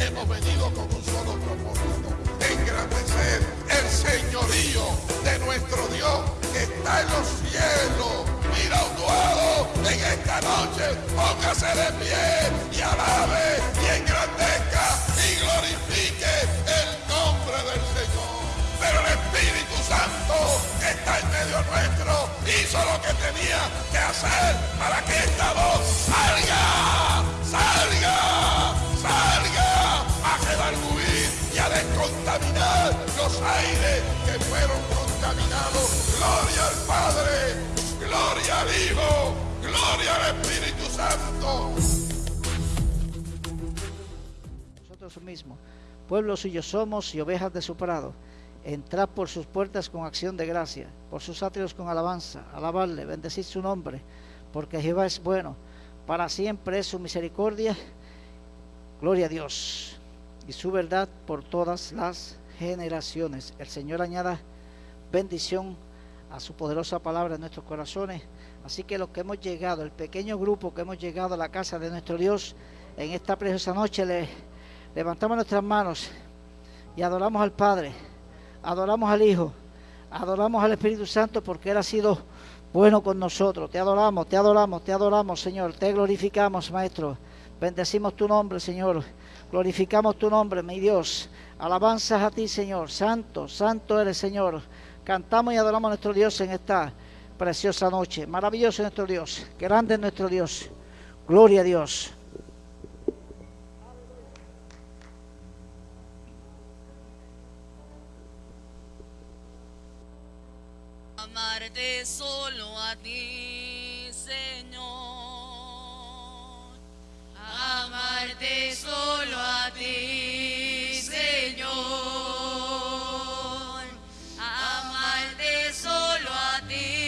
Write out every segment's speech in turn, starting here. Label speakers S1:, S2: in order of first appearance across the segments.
S1: hemos venido con un solo propósito, engrandecer el señorío de nuestro Dios que está en los cielos. Mira un en esta noche, póngase de pie y alabe y engrandezca y glorifique el nombre del Señor. Pero el Espíritu Santo que está en medio nuestro hizo lo que tenía que hacer para que esta voz salga, Gloria al Padre, gloria al Hijo, gloria al Espíritu Santo.
S2: Nosotros mismos, pueblo suyo somos y ovejas de su prado. Entrad por sus puertas con acción de gracia, por sus atrios con alabanza, alabarle, bendecid su nombre, porque Jehová es bueno, para siempre es su misericordia, gloria a Dios, y su verdad por todas las generaciones. El Señor añada bendición a su poderosa palabra en nuestros corazones. Así que los que hemos llegado, el pequeño grupo que hemos llegado a la casa de nuestro Dios en esta preciosa noche, le levantamos nuestras manos y adoramos al Padre adoramos al Hijo, adoramos al Espíritu Santo porque Él ha sido bueno con nosotros. Te adoramos, te adoramos, te adoramos, Señor. Te glorificamos, Maestro. Bendecimos tu nombre, Señor. Glorificamos tu nombre, mi Dios. Alabanzas a ti, Señor. Santo, santo eres, Señor. Cantamos y adoramos a nuestro Dios en esta preciosa noche. Maravilloso nuestro Dios. Grande es nuestro Dios. Gloria a Dios.
S3: amarte solo a ti, Señor. Amarte solo a ti, Señor.
S4: Amarte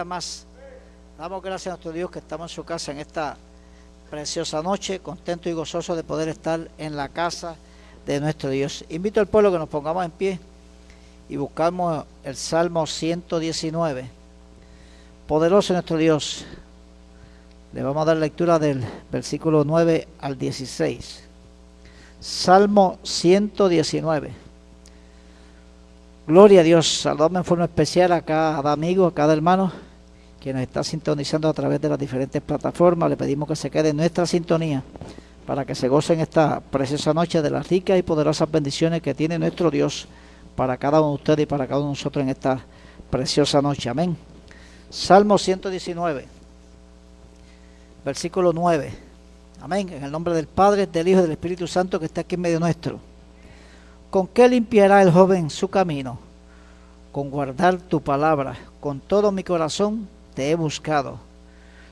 S2: día más. Damos gracias a nuestro Dios que estamos en su casa en esta preciosa noche, contento y gozoso de poder estar en la casa de nuestro Dios. Invito al pueblo que nos pongamos en pie y buscamos el Salmo 119. Poderoso nuestro Dios. Le vamos a dar lectura del versículo 9 al 16. Salmo 119. Gloria a Dios. Saludame en forma especial a cada amigo, a cada hermano que nos está sintonizando a través de las diferentes plataformas. Le pedimos que se quede en nuestra sintonía para que se gocen esta preciosa noche de las ricas y poderosas bendiciones que tiene nuestro Dios para cada uno de ustedes y para cada uno de nosotros en esta preciosa noche. Amén. Salmo 119, versículo 9. Amén. En el nombre del Padre, del Hijo y del Espíritu Santo que está aquí en medio nuestro. ¿Con qué limpiará el joven su camino? Con guardar tu palabra. Con todo mi corazón he buscado.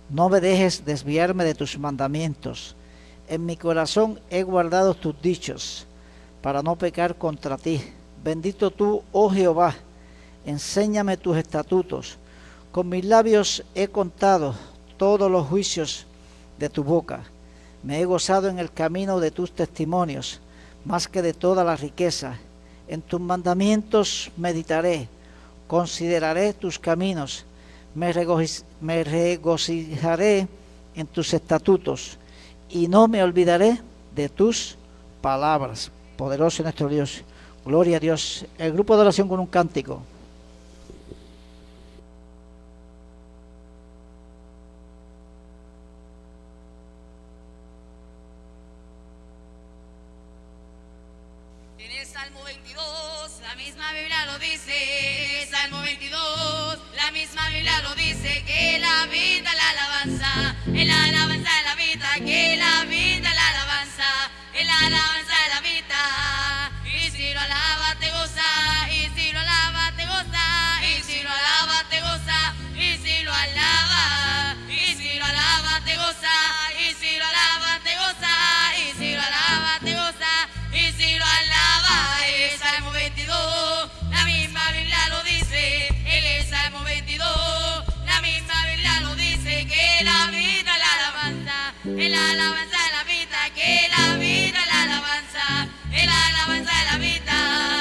S2: No me dejes desviarme de tus mandamientos. En mi corazón he guardado tus dichos para no pecar contra ti. Bendito tú, oh Jehová, enséñame tus estatutos. Con mis labios he contado todos los juicios de tu boca. Me he gozado en el camino de tus testimonios, más que de toda la riqueza. En tus mandamientos meditaré, consideraré tus caminos, me, regocijaré en tus estatutos y no me olvidaré de tus palabras. Poderoso nuestro Dios. Gloria a Dios. El grupo de oración con un cántico.
S4: Lo dice. Que la vida, la alabanza, en la alabanza la vida. Que la vida, la alabanza, en la alabanza alabanza de la vida, que la vida es la alabanza, es la alabanza de la vida.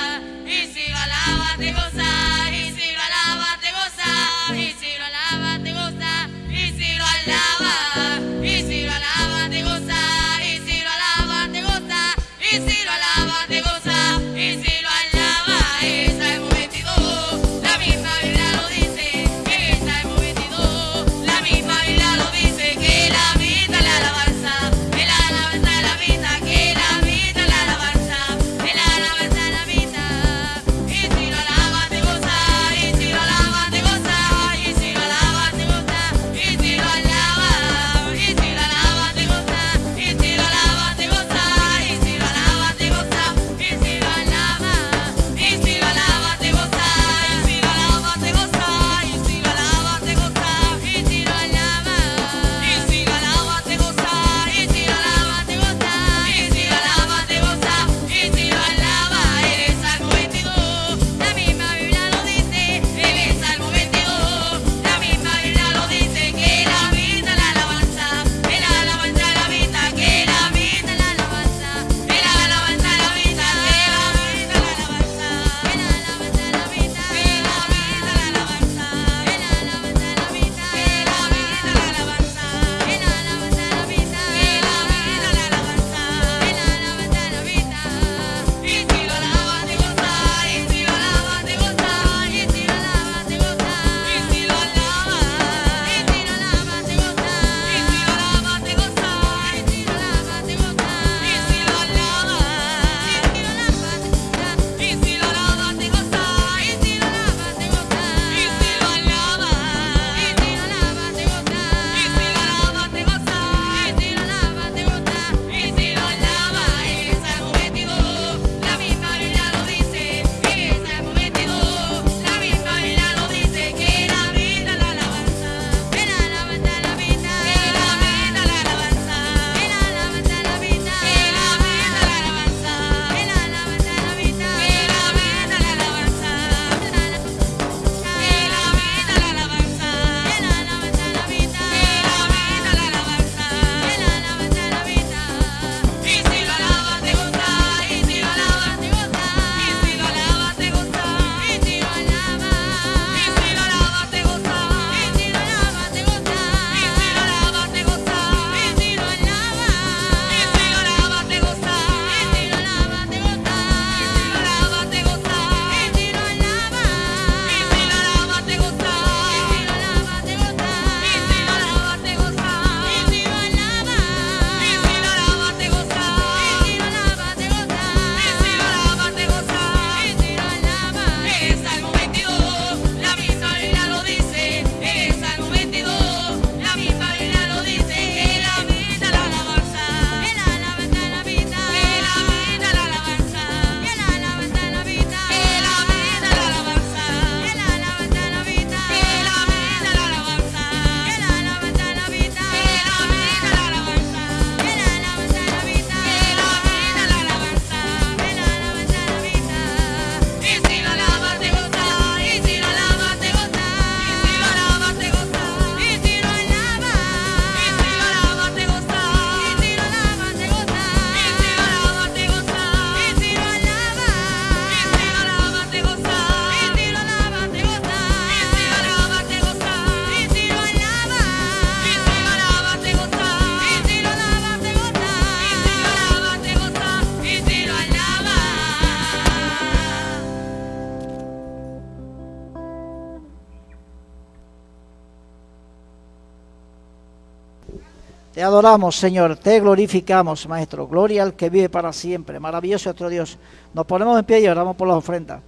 S2: Adoramos, Señor, te glorificamos, Maestro. Gloria al que vive para siempre. Maravilloso nuestro Dios. Nos ponemos en pie y oramos por las ofrendas.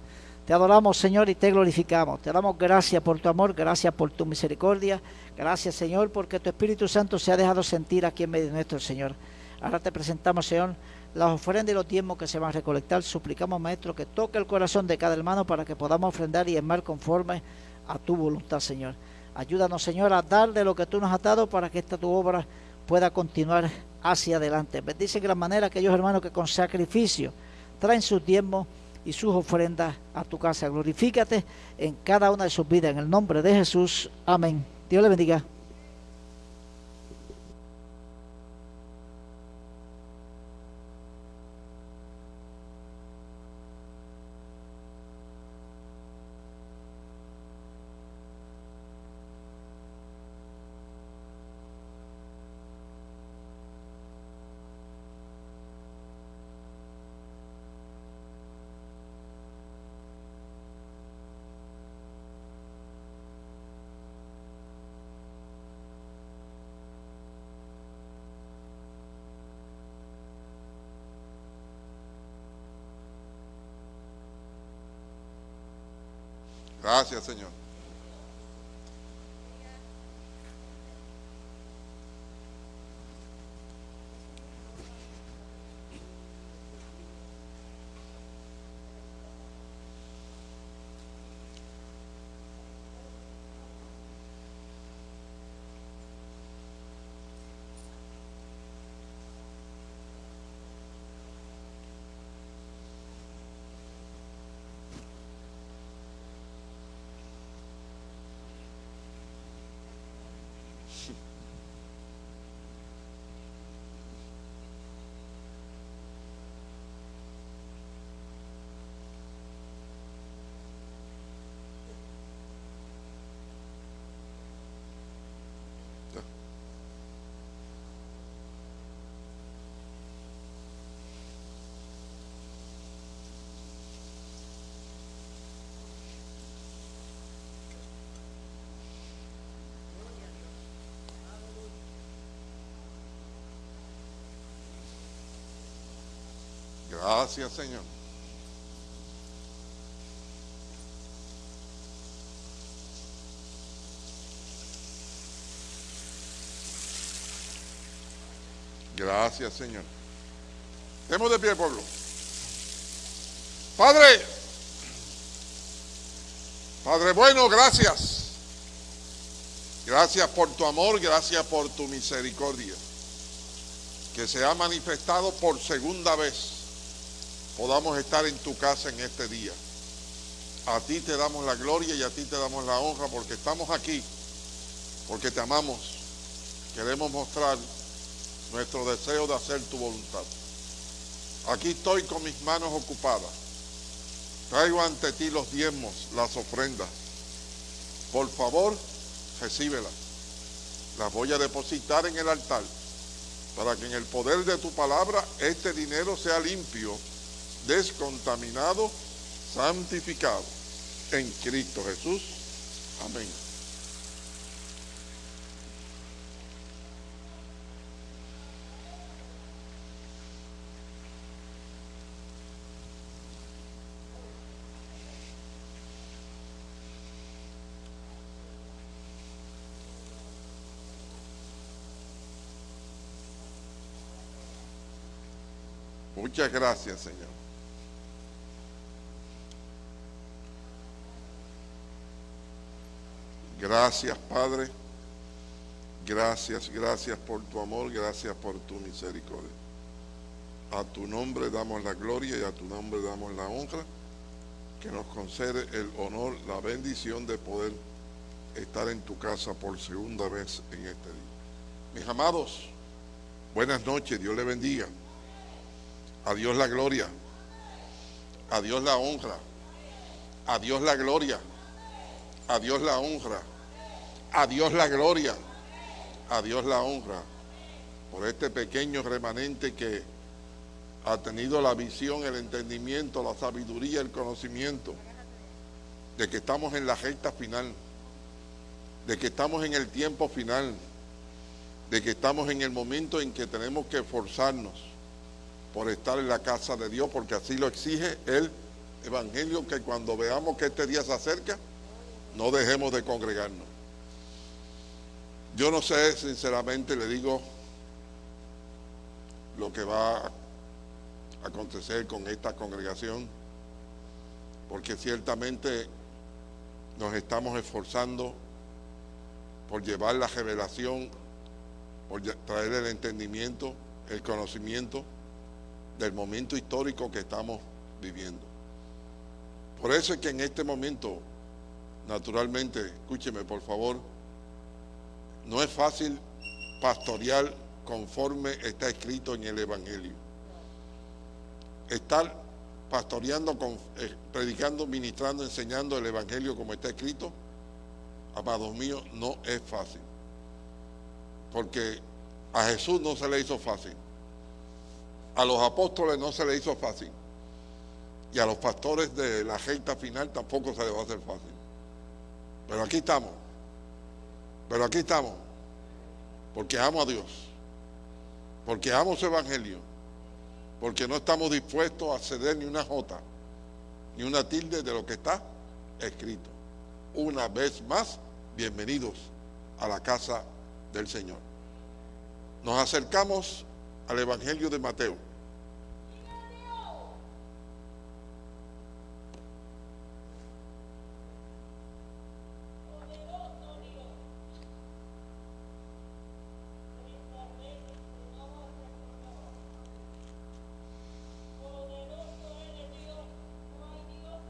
S2: Te adoramos, Señor, y te glorificamos. Te damos gracias por tu amor, gracias por tu misericordia. Gracias, Señor, porque tu Espíritu Santo se ha dejado sentir aquí en medio de nuestro Señor. Ahora te presentamos, Señor, las ofrendas y los tiempos que se van a recolectar. Suplicamos, Maestro, que toque el corazón de cada hermano para que podamos ofrendar y esmar conforme a tu voluntad, Señor. Ayúdanos, Señor, a dar de lo que tú nos has dado para que esta tu obra pueda continuar hacia adelante. Bendice de gran manera aquellos hermanos que con sacrificio traen sus tiempos y sus ofrendas a tu casa. Glorifícate en cada una de sus vidas. En el nombre de Jesús. Amén. Dios le bendiga.
S1: Gracias, Señor. Gracias, Señor. Gracias, Señor. Estemos de pie, pueblo. Padre, Padre bueno, gracias. Gracias por tu amor, gracias por tu misericordia, que se ha manifestado por segunda vez podamos estar en tu casa en este día. A ti te damos la gloria y a ti te damos la honra porque estamos aquí, porque te amamos. Queremos mostrar nuestro deseo de hacer tu voluntad. Aquí estoy con mis manos ocupadas. Traigo ante ti los diezmos, las ofrendas. Por favor, recíbelas. Las voy a depositar en el altar para que en el poder de tu palabra este dinero sea limpio descontaminado, santificado en Cristo Jesús. Amén. Muchas gracias, Señor. Gracias, Padre. Gracias, gracias por tu amor, gracias por tu misericordia. A tu nombre damos la gloria y a tu nombre damos la honra, que nos concede el honor, la bendición de poder estar en tu casa por segunda vez en este día. Mis amados, buenas noches, Dios le bendiga. A Dios la gloria, a Dios la honra, a Dios la gloria, a Dios la honra. A Dios la gloria, a Dios la honra por este pequeño remanente que ha tenido la visión, el entendimiento, la sabiduría, el conocimiento de que estamos en la recta final, de que estamos en el tiempo final, de que estamos en el momento en que tenemos que esforzarnos por estar en la casa de Dios, porque así lo exige el Evangelio, que cuando veamos que este día se acerca, no dejemos de congregarnos. Yo no sé, sinceramente, le digo lo que va a acontecer con esta congregación, porque ciertamente nos estamos esforzando por llevar la revelación, por traer el entendimiento, el conocimiento del momento histórico que estamos viviendo. Por eso es que en este momento, naturalmente, escúcheme por favor, no es fácil pastorear conforme está escrito en el Evangelio. Estar pastoreando, eh, predicando, ministrando, enseñando el Evangelio como está escrito, amados míos, no es fácil. Porque a Jesús no se le hizo fácil. A los apóstoles no se le hizo fácil. Y a los pastores de la recta final tampoco se les va a hacer fácil. Pero aquí estamos. Pero aquí estamos. Porque amo a Dios. Porque amo su evangelio. Porque no estamos dispuestos a ceder ni una jota, ni una tilde de lo que está escrito. Una vez más, bienvenidos a la casa del Señor. Nos acercamos al Evangelio de Mateo.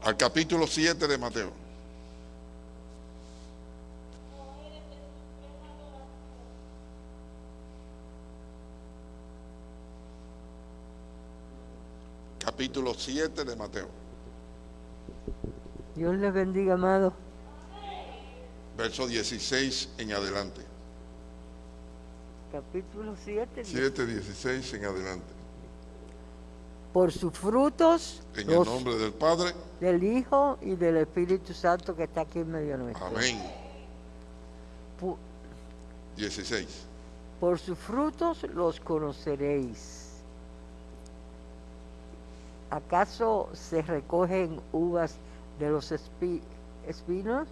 S1: Al capítulo 7 de Mateo. Capítulo 7 de Mateo.
S4: Dios les bendiga, amado.
S1: Verso 16 en adelante.
S4: Capítulo 7.
S1: 7, 16 en adelante.
S4: Por sus frutos.
S1: En el nombre del Padre.
S4: Del Hijo y del Espíritu Santo que está aquí en medio nuestro.
S1: Amén. 16.
S4: Por sus frutos los conoceréis. ¿Acaso se recogen uvas de los espinos?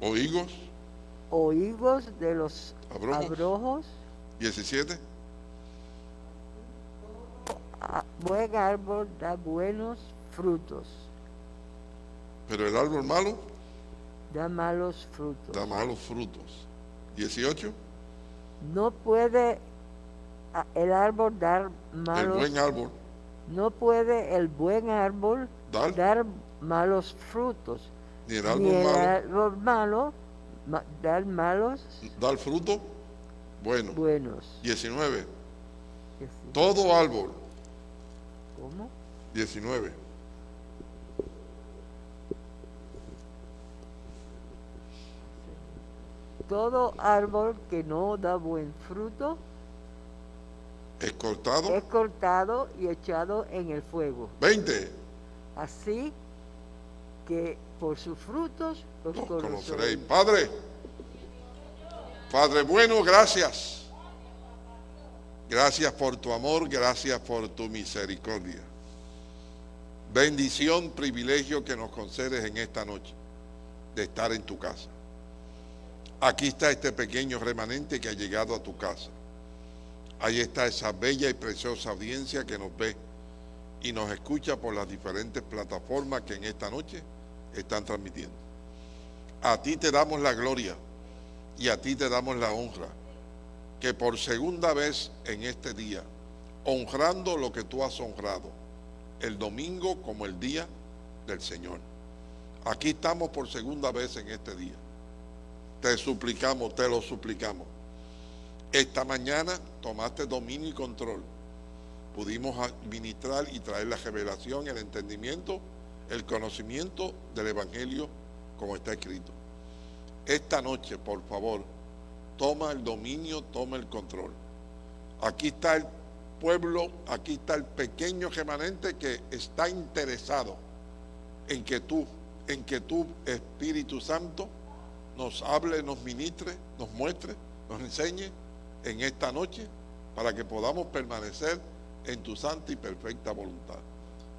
S1: ¿O higos?
S4: ¿O higos de los abrojos?
S1: 17.
S4: Buen árbol da buenos frutos.
S1: Pero el árbol malo
S4: da malos frutos.
S1: Da malos frutos. 18.
S4: No puede el árbol dar malos.
S1: El buen árbol.
S4: No puede el buen árbol dar, malos frutos.
S1: Ni el árbol
S4: malo. dar malos.
S1: Dar fruto bueno.
S4: Buenos.
S1: 19. Todo árbol
S4: ¿Cómo?
S1: 19.
S4: Todo árbol que no da buen fruto
S1: es cortado.
S4: Es cortado y echado en el fuego.
S1: 20.
S4: Así que por sus frutos los, conoceréis.
S1: Padre, Padre bueno, gracias. Gracias por tu amor, gracias por tu misericordia. Bendición, privilegio que nos concedes en esta noche de estar en tu casa. Aquí está este pequeño remanente que ha llegado a tu casa. Ahí está esa bella y preciosa audiencia que nos ve y nos escucha por las diferentes plataformas que en esta noche están transmitiendo. A ti te damos la gloria y a ti te damos la honra que por segunda vez en este día, honrando lo que tú has honrado, el domingo como el día del Señor. Aquí estamos por segunda vez en este día. Te suplicamos, te lo suplicamos. Esta mañana tomaste dominio y control. Pudimos administrar y traer la revelación, el entendimiento, el conocimiento del Evangelio como está escrito. Esta noche, por favor, toma el dominio, toma el control. Aquí está el pueblo, aquí está el pequeño remanente que está interesado en que tú, en que tú, Espíritu Santo, nos hable, nos ministre, nos muestre nos enseñe en esta noche para que podamos permanecer en tu santa y perfecta voluntad.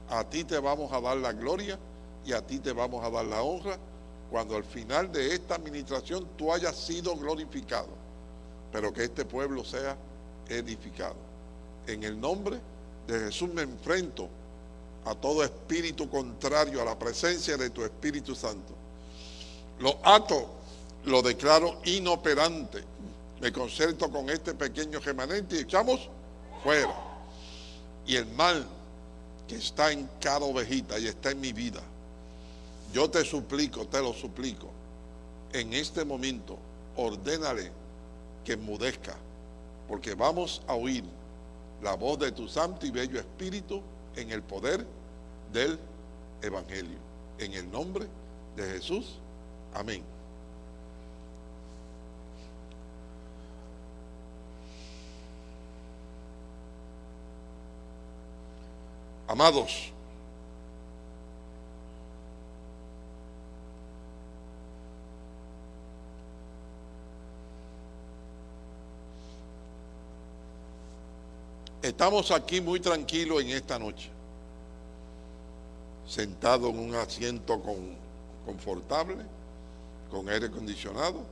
S1: A ti te vamos a dar la gloria y a ti te vamos a dar la honra cuando al final de esta administración tú hayas sido glorificado, pero que este pueblo sea edificado. En el nombre de Jesús me enfrento a todo espíritu contrario a la presencia de tu Espíritu Santo. Lo ato, lo declaro inoperante. Me concerto con este pequeño remanente y echamos fuera. Y el mal que está en cada ovejita y está en mi vida, yo te suplico, te lo suplico, en este momento, ordénale que mudezca, porque vamos a oír la voz de tu santo y bello Espíritu en el poder del Evangelio. En el nombre de Jesús. Amén. Amados, estamos aquí muy tranquilos en esta noche, sentados en un asiento confortable, con aire acondicionado,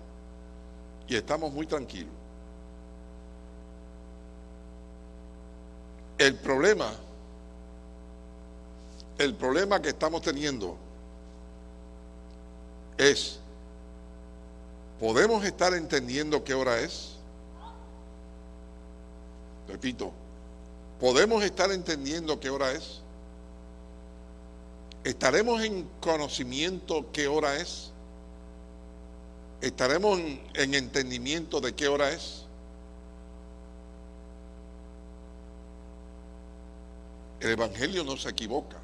S1: y estamos muy tranquilos. El problema el problema que estamos teniendo es, ¿podemos estar entendiendo qué hora es? Repito, ¿podemos estar entendiendo qué hora es? ¿Estaremos en conocimiento qué hora es? ¿Estaremos en, en entendimiento de qué hora es? El Evangelio no se equivoca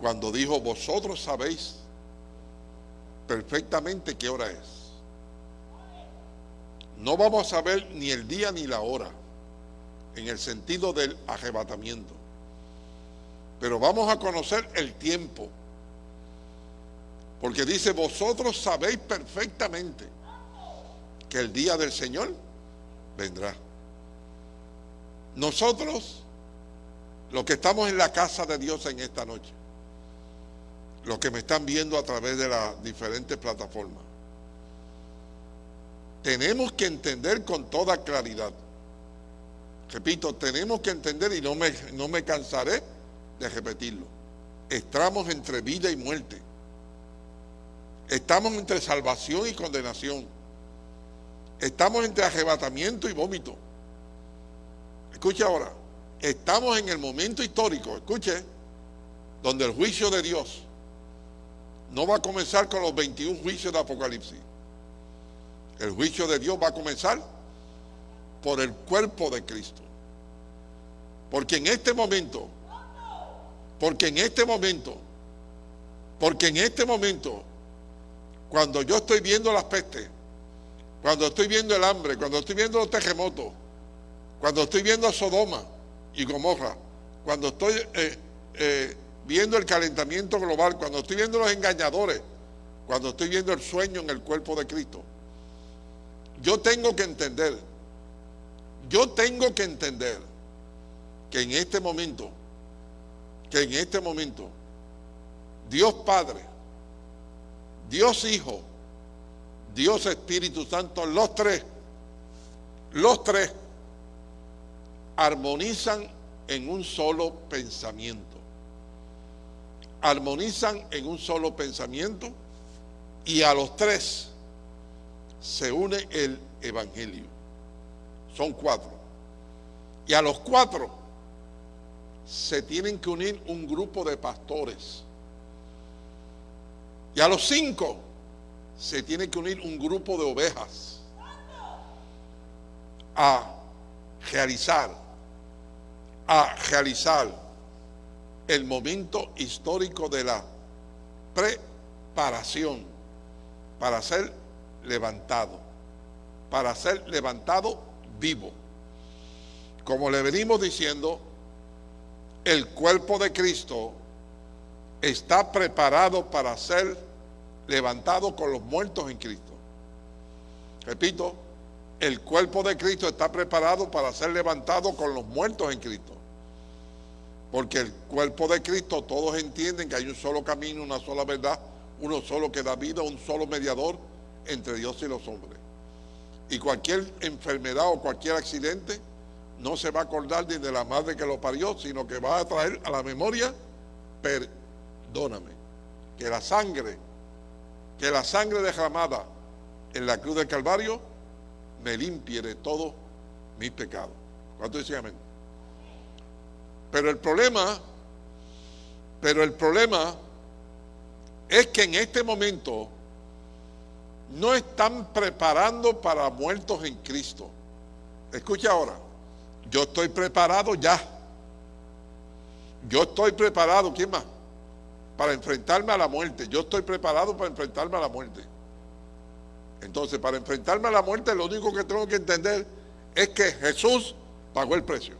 S1: cuando dijo, vosotros sabéis perfectamente qué hora es. No vamos a saber ni el día ni la hora, en el sentido del arrebatamiento, pero vamos a conocer el tiempo, porque dice, vosotros sabéis perfectamente que el día del Señor vendrá. Nosotros, los que estamos en la casa de Dios en esta noche, los que me están viendo a través de las diferentes plataformas. Tenemos que entender con toda claridad. Repito, tenemos que entender y no me, no me cansaré de repetirlo. Estamos entre vida y muerte. Estamos entre salvación y condenación. Estamos entre arrebatamiento y vómito. Escuche ahora, estamos en el momento histórico, escuche, donde el juicio de Dios no va a comenzar con los 21 juicios de Apocalipsis. El juicio de Dios va a comenzar por el cuerpo de Cristo. Porque en este momento, porque en este momento, porque en este momento, cuando yo estoy viendo las pestes, cuando estoy viendo el hambre, cuando estoy viendo los terremotos, cuando estoy viendo Sodoma y Gomorra, cuando estoy eh, eh, viendo el calentamiento global, cuando estoy viendo los engañadores, cuando estoy viendo el sueño en el cuerpo de Cristo, yo tengo que entender, yo tengo que entender que en este momento, que en este momento, Dios Padre, Dios Hijo, Dios Espíritu Santo, los tres, los tres armonizan en un solo pensamiento armonizan en un solo pensamiento y a los tres se une el Evangelio. Son cuatro. Y a los cuatro se tienen que unir un grupo de pastores. Y a los cinco se tiene que unir un grupo de ovejas a realizar, a realizar el momento histórico de la preparación para ser levantado, para ser levantado vivo. Como le venimos diciendo, el cuerpo de Cristo está preparado para ser levantado con los muertos en Cristo. Repito, el cuerpo de Cristo está preparado para ser levantado con los muertos en Cristo. Porque el cuerpo de Cristo, todos entienden que hay un solo camino, una sola verdad, uno solo que da vida, un solo mediador entre Dios y los hombres. Y cualquier enfermedad o cualquier accidente no se va a acordar ni de la madre que lo parió, sino que va a traer a la memoria, perdóname, que la sangre, que la sangre derramada en la cruz del Calvario me limpie de todos mis pecados. ¿Cuánto dicen amén? Pero el problema, pero el problema es que en este momento no están preparando para muertos en Cristo. Escucha ahora, yo estoy preparado ya. Yo estoy preparado, ¿quién más? Para enfrentarme a la muerte. Yo estoy preparado para enfrentarme a la muerte. Entonces, para enfrentarme a la muerte, lo único que tengo que entender es que Jesús pagó el precio.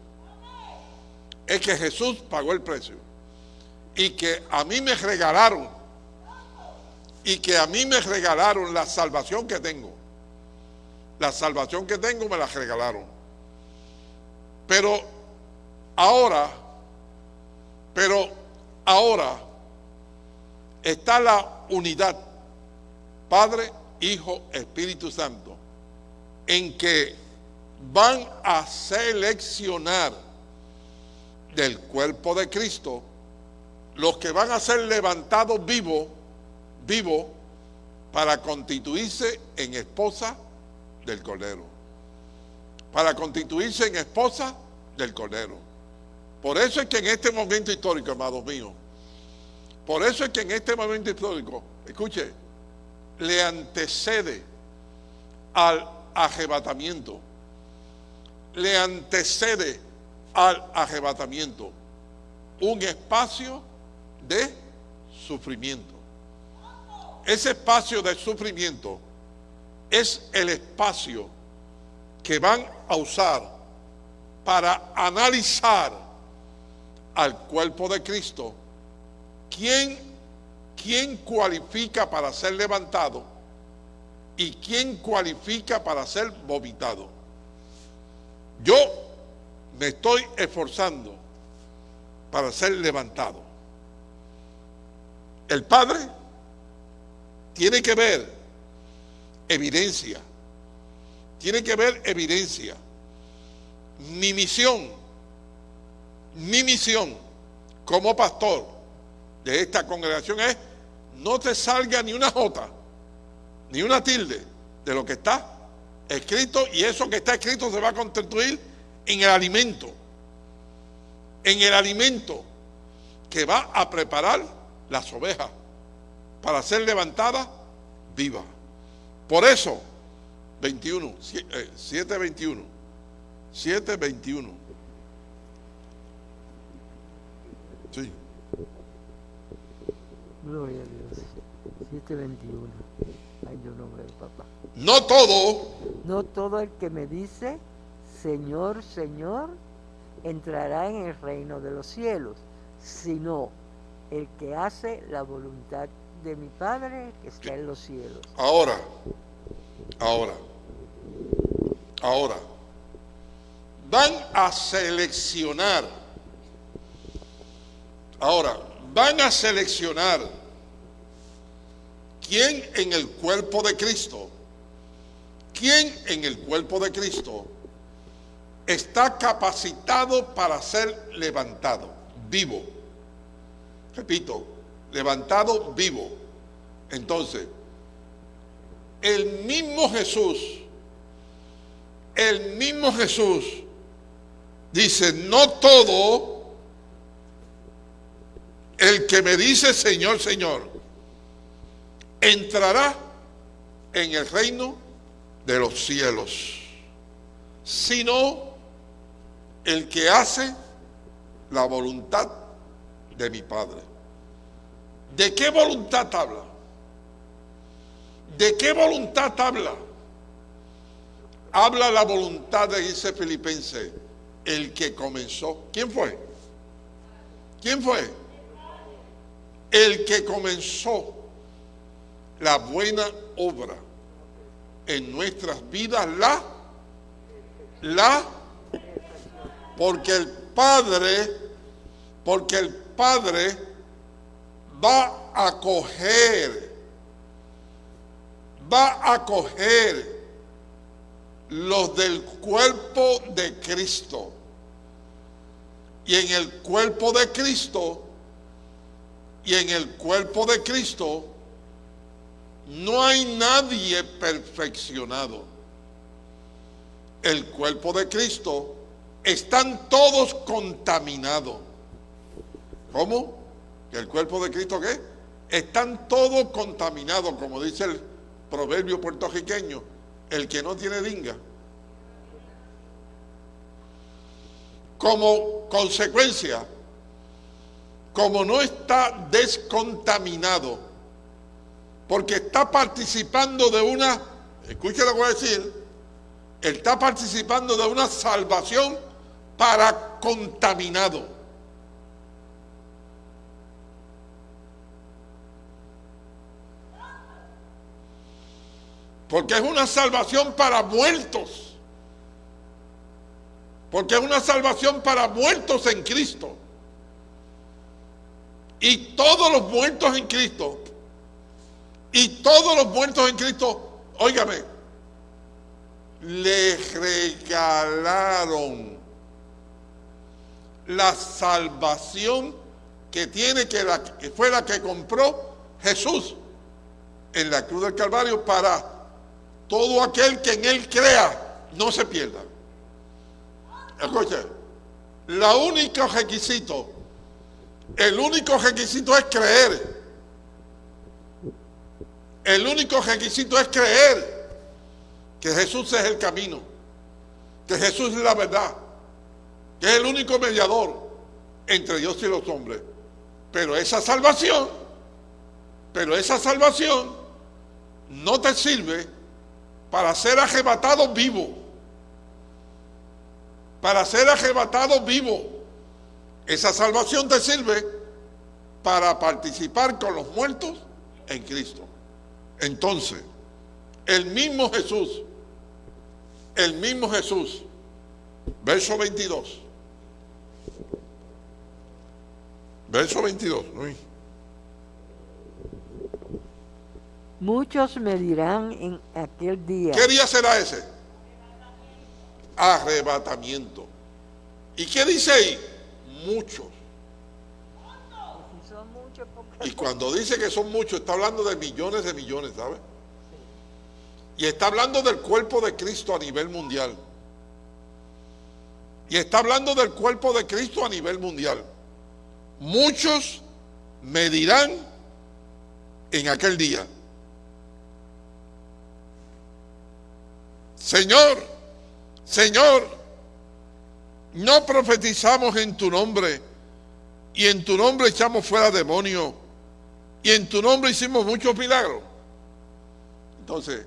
S1: Es que Jesús pagó el precio. Y que a mí me regalaron. Y que a mí me regalaron la salvación que tengo. La salvación que tengo me la regalaron. Pero ahora, pero ahora está la unidad. Padre, Hijo, Espíritu Santo, en que van a seleccionar del cuerpo de Cristo los que van a ser levantados vivos, vivos, para constituirse en esposa del Cordero. Para constituirse en esposa del Cordero. Por eso es que en este momento histórico, amados míos, por eso es que en este momento histórico, escuche, le antecede al arrebatamiento. Le antecede al arrebatamiento un espacio de sufrimiento. Ese espacio de sufrimiento es el espacio que van a usar para analizar al cuerpo de Cristo, quién quién cualifica para ser levantado y quién cualifica para ser vomitado. Yo me estoy esforzando para ser levantado. El Padre tiene que ver evidencia, tiene que ver evidencia. Mi misión, mi misión como pastor de esta congregación es no te salga ni una jota, ni una tilde de lo que está escrito y eso que está escrito se va a constituir en el alimento, en el alimento que va a preparar las ovejas para ser levantadas vivas. Por eso, 21, 721, 721. Sí.
S5: Gloria a Dios. 721. Ay, yo no veo, papá.
S1: No todo.
S5: No todo el que me dice, Señor, Señor, entrará en el reino de los cielos, sino el que hace la voluntad de mi Padre que está en los cielos.
S1: Ahora, ahora, ahora, van a seleccionar. Ahora, van a seleccionar quién en el cuerpo de Cristo, quién en el cuerpo de Cristo está capacitado para ser levantado, vivo. Repito, levantado vivo. Entonces, el mismo Jesús, el mismo Jesús dice, no todo el que me dice Señor, Señor, entrará en el reino de los cielos, sino el que hace la voluntad de mi Padre. ¿De qué voluntad habla? ¿De qué voluntad habla? Habla la voluntad de ese filipense, el que comenzó. ¿Quién fue? ¿Quién fue? el que comenzó la buena obra en nuestras vidas la, la, porque el Padre, porque el Padre va a coger, va a coger los del cuerpo de Cristo. Y en el cuerpo de Cristo, y en el cuerpo de Cristo, no hay nadie perfeccionado. El cuerpo de Cristo están todos contaminados. ¿Cómo? ¿El cuerpo de Cristo qué? Están todos contaminados, como dice el proverbio puertorriqueño, el que no tiene dinga. Como consecuencia, como no está descontaminado, porque está participando de una, escuche lo que voy a decir, está participando de una salvación para contaminado. Porque es una salvación para muertos. Porque es una salvación para muertos en Cristo. Y todos los muertos en Cristo, y todos los muertos en Cristo, óigame, le regalaron la salvación que tiene que, que fue la que compró Jesús en la cruz del Calvario para todo aquel que en él crea no se pierda. Escuche, la único requisito, el único requisito es creer. El único requisito es creer que Jesús es el camino, que Jesús es la verdad, que es el único mediador entre Dios y los hombres. Pero esa salvación, pero esa salvación no te sirve para ser arrebatado vivo. Para ser arrebatado vivo. Esa salvación te sirve para participar con los muertos en Cristo. Entonces, el mismo Jesús, el mismo Jesús, verso 22. Verso 22, Luis.
S5: Muchos me dirán en aquel día.
S1: ¿Qué día será ese? Arrebatamiento. ¿Y qué dice ahí? Muchos. Y cuando dice que son muchos, está hablando de millones de millones, ¿sabe? Y está hablando del cuerpo de Cristo a nivel mundial. Y está hablando del cuerpo de Cristo a nivel mundial. Muchos me dirán en aquel día, Señor, Señor, no profetizamos en tu nombre y en tu nombre echamos fuera demonios y en tu nombre hicimos muchos milagros. Entonces,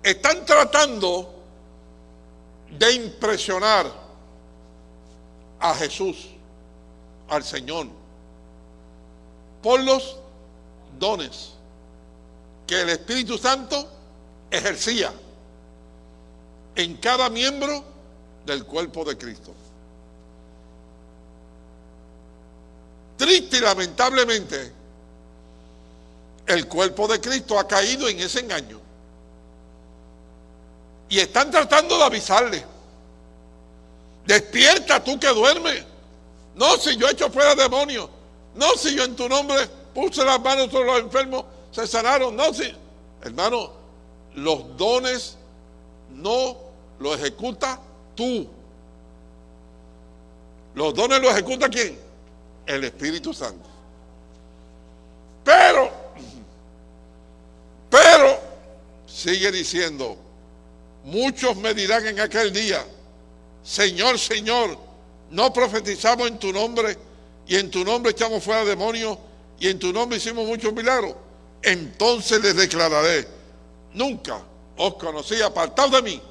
S1: están tratando de impresionar a Jesús, al Señor, por los dones que el Espíritu Santo ejercía en cada miembro del cuerpo de Cristo. Triste y lamentablemente, el cuerpo de Cristo ha caído en ese engaño. Y están tratando de avisarle. Despierta tú que duermes. No, si yo echo fuera demonios. No, si yo en tu nombre puse las manos sobre los enfermos, se sanaron. No, si, hermano, los dones no los ejecuta tú. Los dones los ejecuta quién? El Espíritu Santo. Pero, pero, sigue diciendo, muchos me dirán en aquel día, Señor, Señor, no profetizamos en tu nombre y en tu nombre echamos fuera demonios y en tu nombre hicimos muchos milagros. Entonces les declararé, nunca os conocí apartados de mí,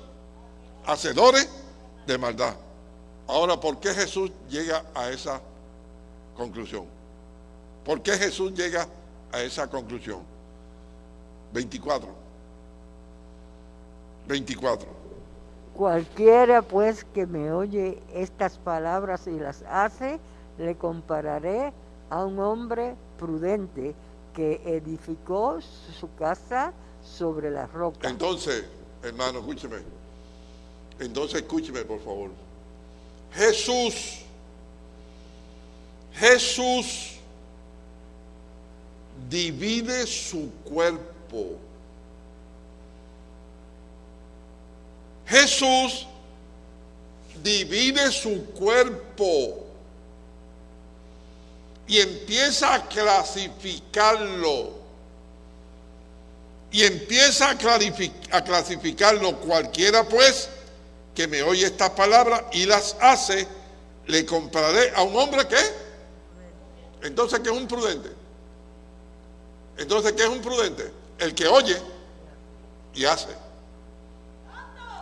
S1: hacedores de maldad. Ahora, ¿por qué Jesús llega a esa conclusión? ¿Por qué Jesús llega a esa conclusión? 24. 24.
S5: Cualquiera pues que me oye estas palabras y las hace, le compararé a un hombre prudente que edificó su casa sobre la roca.
S1: Entonces, hermano, escúcheme. Entonces, escúcheme, por favor. Jesús, Jesús divide su cuerpo. Jesús divide su cuerpo y empieza a clasificarlo. Y empieza a, a clasificarlo cualquiera pues que me oye estas palabras y las hace, le compraré a un hombre que entonces que es un prudente. Entonces, ¿qué es un prudente? El que oye y hace.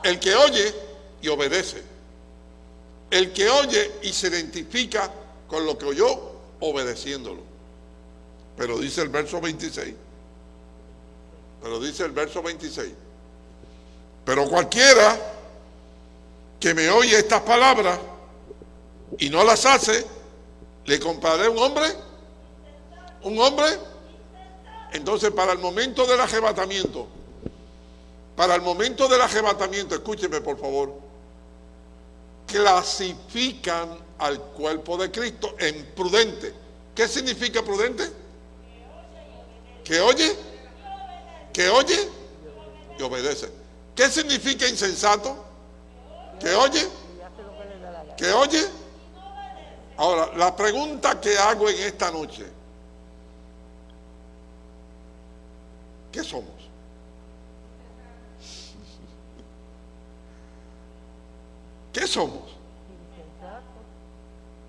S1: El que oye y obedece. El que oye y se identifica con lo que oyó obedeciéndolo. Pero dice el verso 26. Pero dice el verso 26. Pero cualquiera que me oye estas palabras y no las hace, le compraré un hombre. Un hombre. Entonces, para el momento del arrebatamiento, para el momento del arrebatamiento, escúcheme por favor, clasifican al cuerpo de Cristo en prudente. ¿Qué significa prudente? Que oye, que oye y obedece. ¿Qué significa insensato? Que oye, que oye. Ahora, la pregunta que hago en esta noche, ¿qué somos? ¿Qué somos?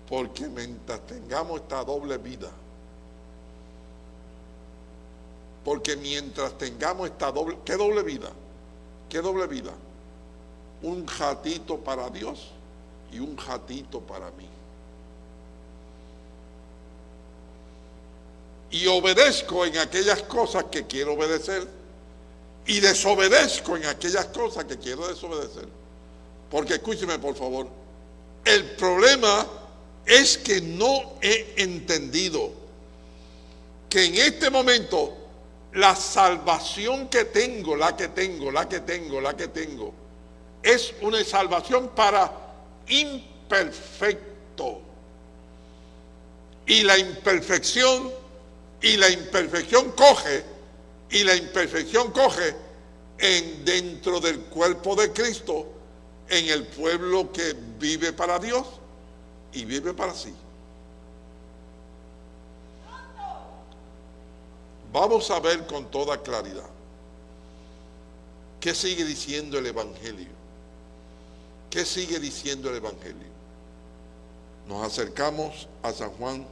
S1: Porque mientras tengamos esta doble vida, porque mientras tengamos esta doble, ¿qué doble vida? ¿Qué doble vida? Un jatito para Dios y un jatito para mí. Y obedezco en aquellas cosas que quiero obedecer y desobedezco en aquellas cosas que quiero desobedecer. Porque escúcheme por favor, el problema es que no he entendido que en este momento la salvación que tengo, la que tengo, la que tengo, la que tengo, es una salvación para imperfecto. Y la imperfección, y la imperfección coge, y la imperfección coge en dentro del cuerpo de Cristo, en el pueblo que vive para Dios y vive para sí. Vamos a ver con toda claridad qué sigue diciendo el Evangelio. ¿Qué sigue diciendo el Evangelio? Nos acercamos a San Juan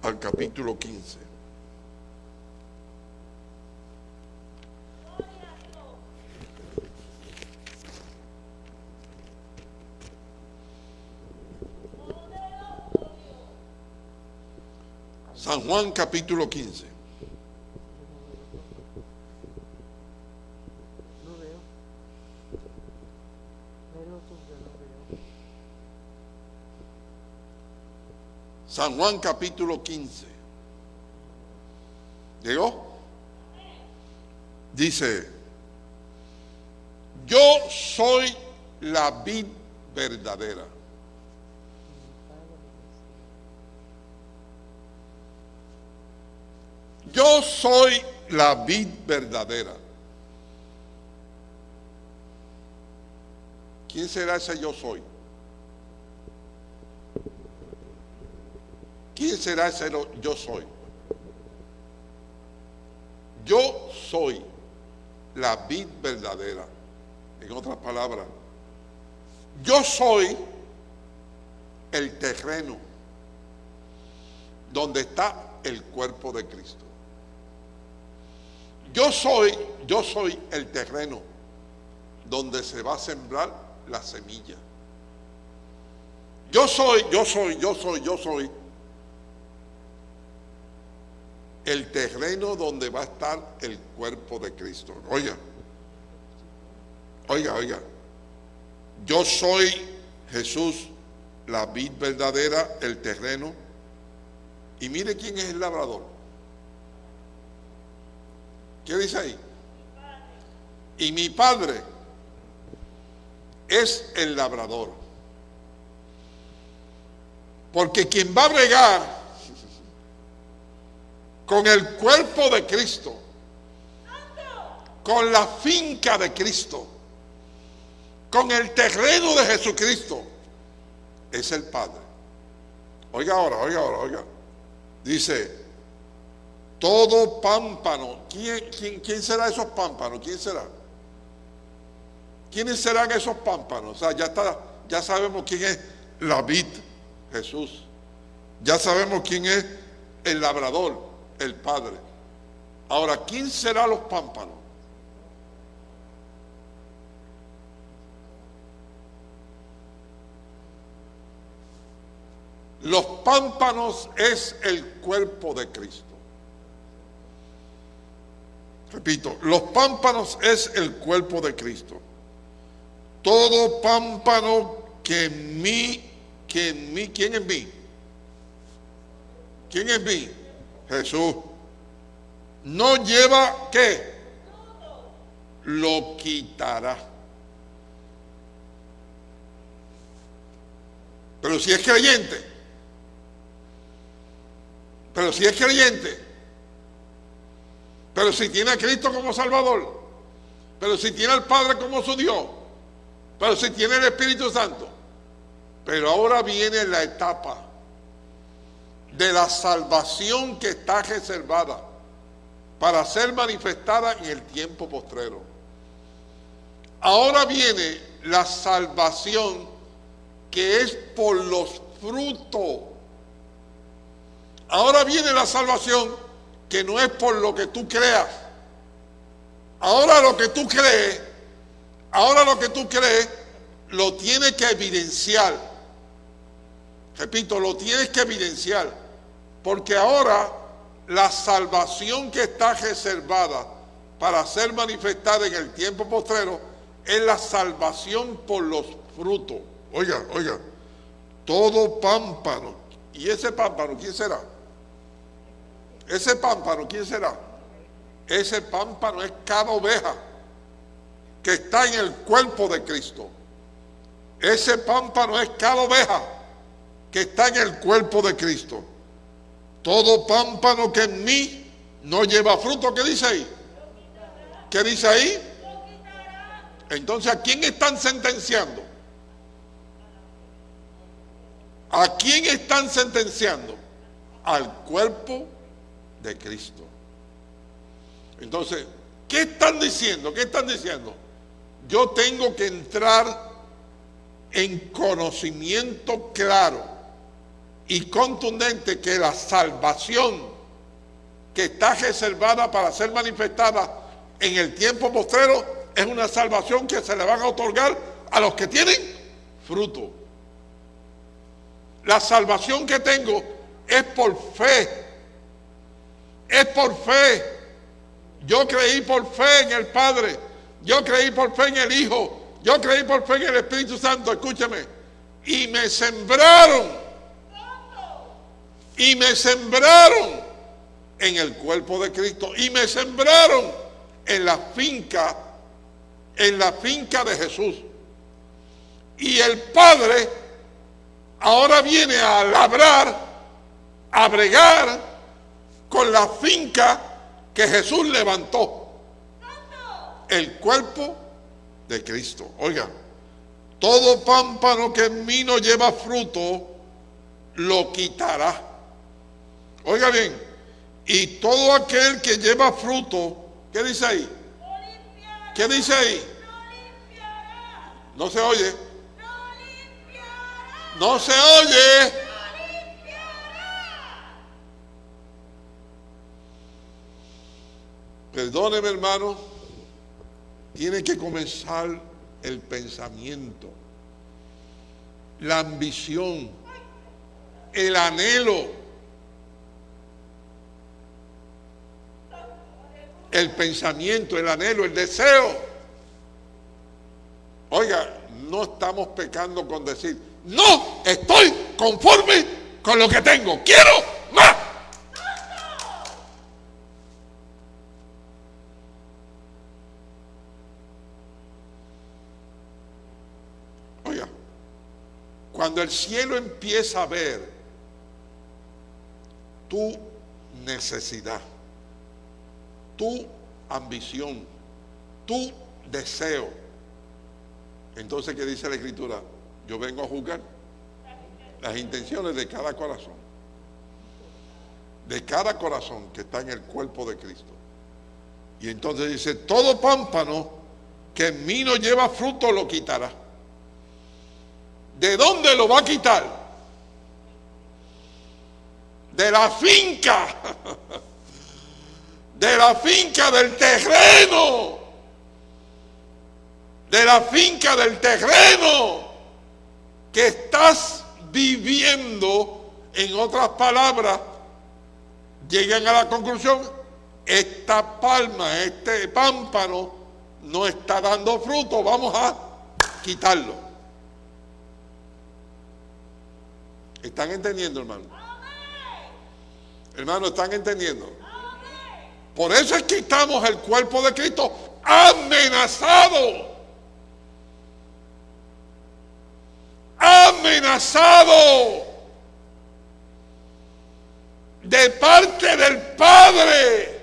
S1: al capítulo 15. San Juan capítulo 15. San Juan capítulo 15. ¿Llegó? Dice, yo soy la vid verdadera Yo soy la vid verdadera. ¿Quién será ese yo soy? ¿Quién será ese yo soy? Yo soy la vid verdadera. En otras palabras, yo soy el terreno donde está el cuerpo de Cristo. Yo soy, yo soy el terreno donde se va a sembrar la semilla. Yo soy, yo soy, yo soy, yo soy el terreno donde va a estar el cuerpo de Cristo. Oiga, oiga, oiga. Yo soy Jesús, la vid verdadera, el terreno. Y mire quién es el labrador. ¿Qué dice ahí? Y mi padre es el labrador. Porque quien va a bregar con el cuerpo de Cristo, con la finca de Cristo, con el terreno de Jesucristo, es el Padre. Oiga ahora, oiga ahora, oiga. Dice, todo pámpano, ¿quién, quién, quién será esos pámpanos? ¿Quién será? ¿Quiénes serán esos pámpanos? O sea, ya, está, ya sabemos quién es la vid, Jesús. Ya sabemos quién es el labrador, el Padre. Ahora, ¿quién será los pámpanos? Los pámpanos es el cuerpo de Cristo. Repito, los pámpanos es el cuerpo de Cristo. Todo pámpano que en mí, que en mí, ¿quién en mí? ¿Quién en mí? Jesús. No lleva qué? Lo quitará. Pero si es creyente, pero si es creyente, pero si tiene a Cristo como Salvador, pero si tiene al Padre como su Dios, pero si tiene el Espíritu Santo. Pero ahora viene la etapa de la salvación que está reservada para ser manifestada en el tiempo postrero. Ahora viene la salvación que es por los frutos. Ahora viene la salvación que no es por lo que tú creas. Ahora lo que tú crees Ahora lo que tú crees lo tienes que evidenciar. Repito, lo tienes que evidenciar. Porque ahora la salvación que está reservada para ser manifestada en el tiempo postrero es la salvación por los frutos. Oiga, oiga, todo pámpano. ¿Y ese pámpano quién será? Ese pámpano quién será? Ese pámpano es cada oveja que está en el cuerpo de Cristo. Ese pámpano es cada oveja que está en el cuerpo de Cristo. Todo pámpano que en mí no lleva fruto, ¿qué dice ahí? ¿Qué dice ahí? Entonces, ¿a quién están sentenciando? ¿A quién están sentenciando? Al cuerpo de Cristo. Entonces, ¿qué están diciendo? ¿Qué están diciendo? yo tengo que entrar en conocimiento claro y contundente que la salvación que está reservada para ser manifestada en el tiempo postrero es una salvación que se le van a otorgar a los que tienen fruto. La salvación que tengo es por fe. Es por fe. Yo creí por fe en el Padre yo creí por fe en el Hijo. Yo creí por fe en el Espíritu Santo. Escúchame. Y me sembraron. Y me sembraron en el cuerpo de Cristo. Y me sembraron en la finca. En la finca de Jesús. Y el Padre ahora viene a labrar, a bregar con la finca que Jesús levantó el cuerpo de Cristo. Oiga, todo pámpano que en mí no lleva fruto, lo quitará. Oiga bien, y todo aquel que lleva fruto, ¿qué dice ahí? ¿Qué dice ahí? No se oye. No se oye. Perdóneme, hermano tiene que comenzar el pensamiento, la ambición, el anhelo, el pensamiento, el anhelo, el deseo Oiga, no estamos pecando con decir, no estoy conforme con lo que tengo, quiero más. Oiga, cuando el cielo empieza a ver tu necesidad, tu ambición, tu deseo, entonces, ¿qué dice la Escritura? Yo vengo a juzgar las intenciones de cada corazón. De cada corazón que está en el cuerpo de Cristo. Y entonces dice, todo pámpano que en mí no lleva fruto lo quitará. ¿De dónde lo va a quitar? De la finca. De la finca del terreno de la finca del terreno que estás viviendo, en otras palabras, llegan a la conclusión, esta palma, este pámpano, no está dando fruto, vamos a quitarlo. ¿Están entendiendo, hermano? Hermano, ¿están entendiendo? Por eso es que estamos el cuerpo de Cristo amenazado amenazado de parte del Padre.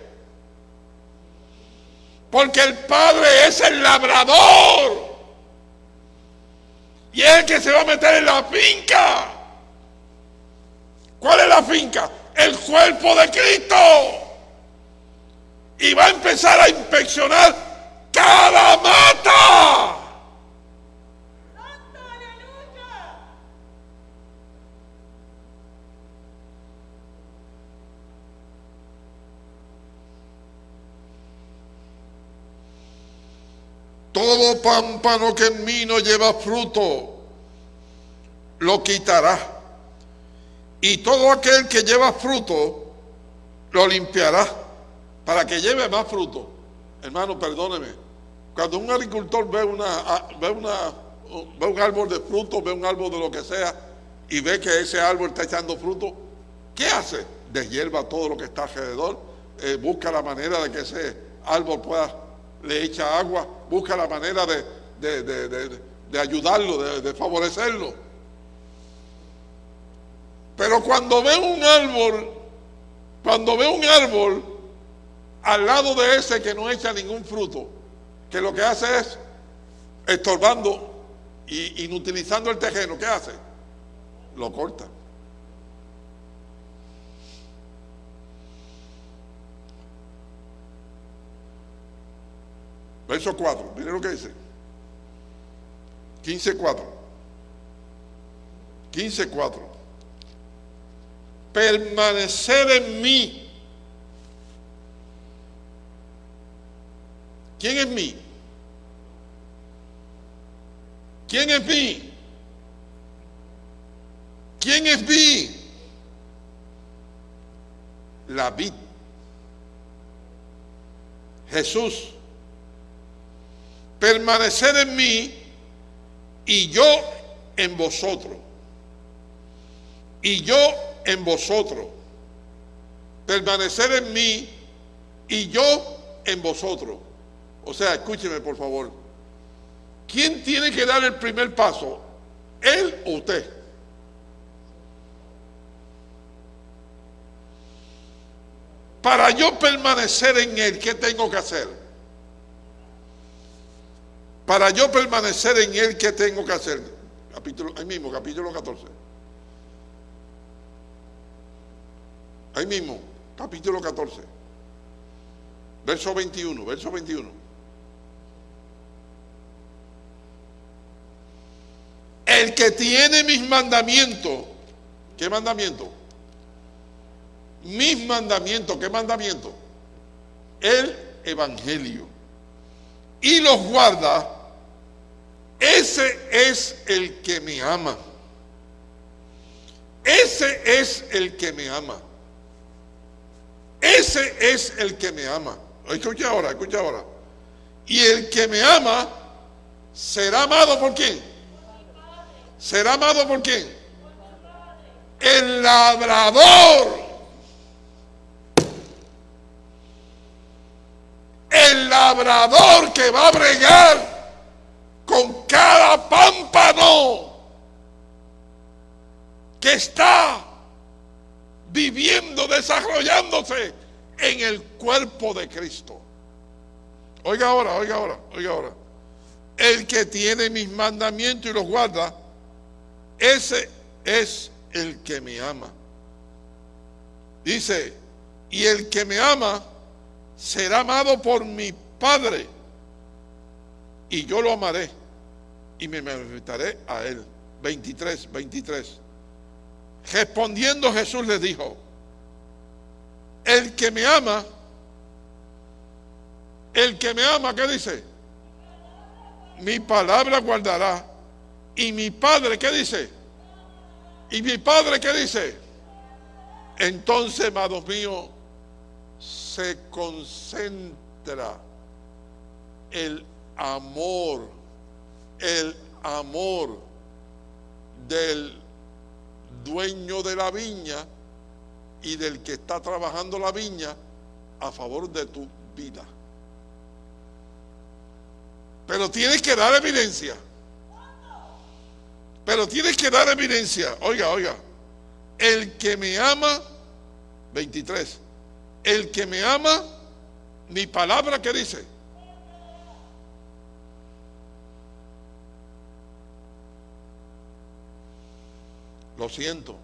S1: Porque el Padre es el labrador. Y es el que se va a meter en la finca. ¿Cuál es la finca? El cuerpo de Cristo. Y va a empezar a inspeccionar cada mata. Todo pámpano que en mí no lleva fruto, lo quitará. Y todo aquel que lleva fruto, lo limpiará para que lleve más fruto. Hermano, perdóneme. Cuando un agricultor ve, una, ve, una, ve un árbol de fruto, ve un árbol de lo que sea, y ve que ese árbol está echando fruto, ¿qué hace? Deshierva todo lo que está alrededor, eh, busca la manera de que ese árbol pueda le echa agua, busca la manera de, ayudarlo, de, favorecerlo. Pero cuando ve un árbol, cuando ve un árbol al lado de ese que no echa ningún fruto, que lo que hace es estorbando y inutilizando el terreno, ¿qué hace? Lo corta. Verso 4, miren lo que dice. 15, 4. 15, 4. Permanecer en mí. ¿Quién es mí? ¿Quién es mí? ¿Quién es mí? La vid. Jesús permanecer en mí y yo en vosotros. Y yo en vosotros. Permanecer en mí y yo en vosotros. O sea, escúcheme por favor. ¿Quién tiene que dar el primer paso? ¿Él o usted? Para yo permanecer en Él, ¿qué tengo que hacer? Para yo permanecer en Él, ¿qué tengo que hacer? Capítulo, ahí mismo, capítulo 14. Ahí mismo, capítulo 14. Verso 21, verso 21. El que tiene mis mandamientos, ¿qué mandamiento? Mis mandamientos, ¿qué mandamiento? El Evangelio. Y los guarda, ese es el que me ama. Ese es el que me ama. Ese es el que me ama. Escucha ahora, escucha ahora. Y el que me ama será amado por quién? ¿Será amado por quién? El labrador. El labrador que va a bregar con cada pámpano que está viviendo, desarrollándose en el cuerpo de Cristo. Oiga ahora, oiga ahora, oiga ahora. El que tiene mis mandamientos y los guarda, ese es el que me ama. Dice, y el que me ama será amado por mi Padre, y yo lo amaré y me manifestaré a él. 23, 23. Respondiendo Jesús le dijo, el que me ama, el que me ama, ¿qué dice? Mi palabra guardará. Y mi padre, ¿qué dice? Y mi padre, ¿qué dice? Entonces, amados míos, se concentra el amor, el amor del dueño de la viña y del que está trabajando la viña a favor de tu vida. Pero tienes que dar evidencia. Pero tienes que dar evidencia. Oiga, oiga. El que me ama, 23. El que me ama, mi palabra que dice. Lo siento.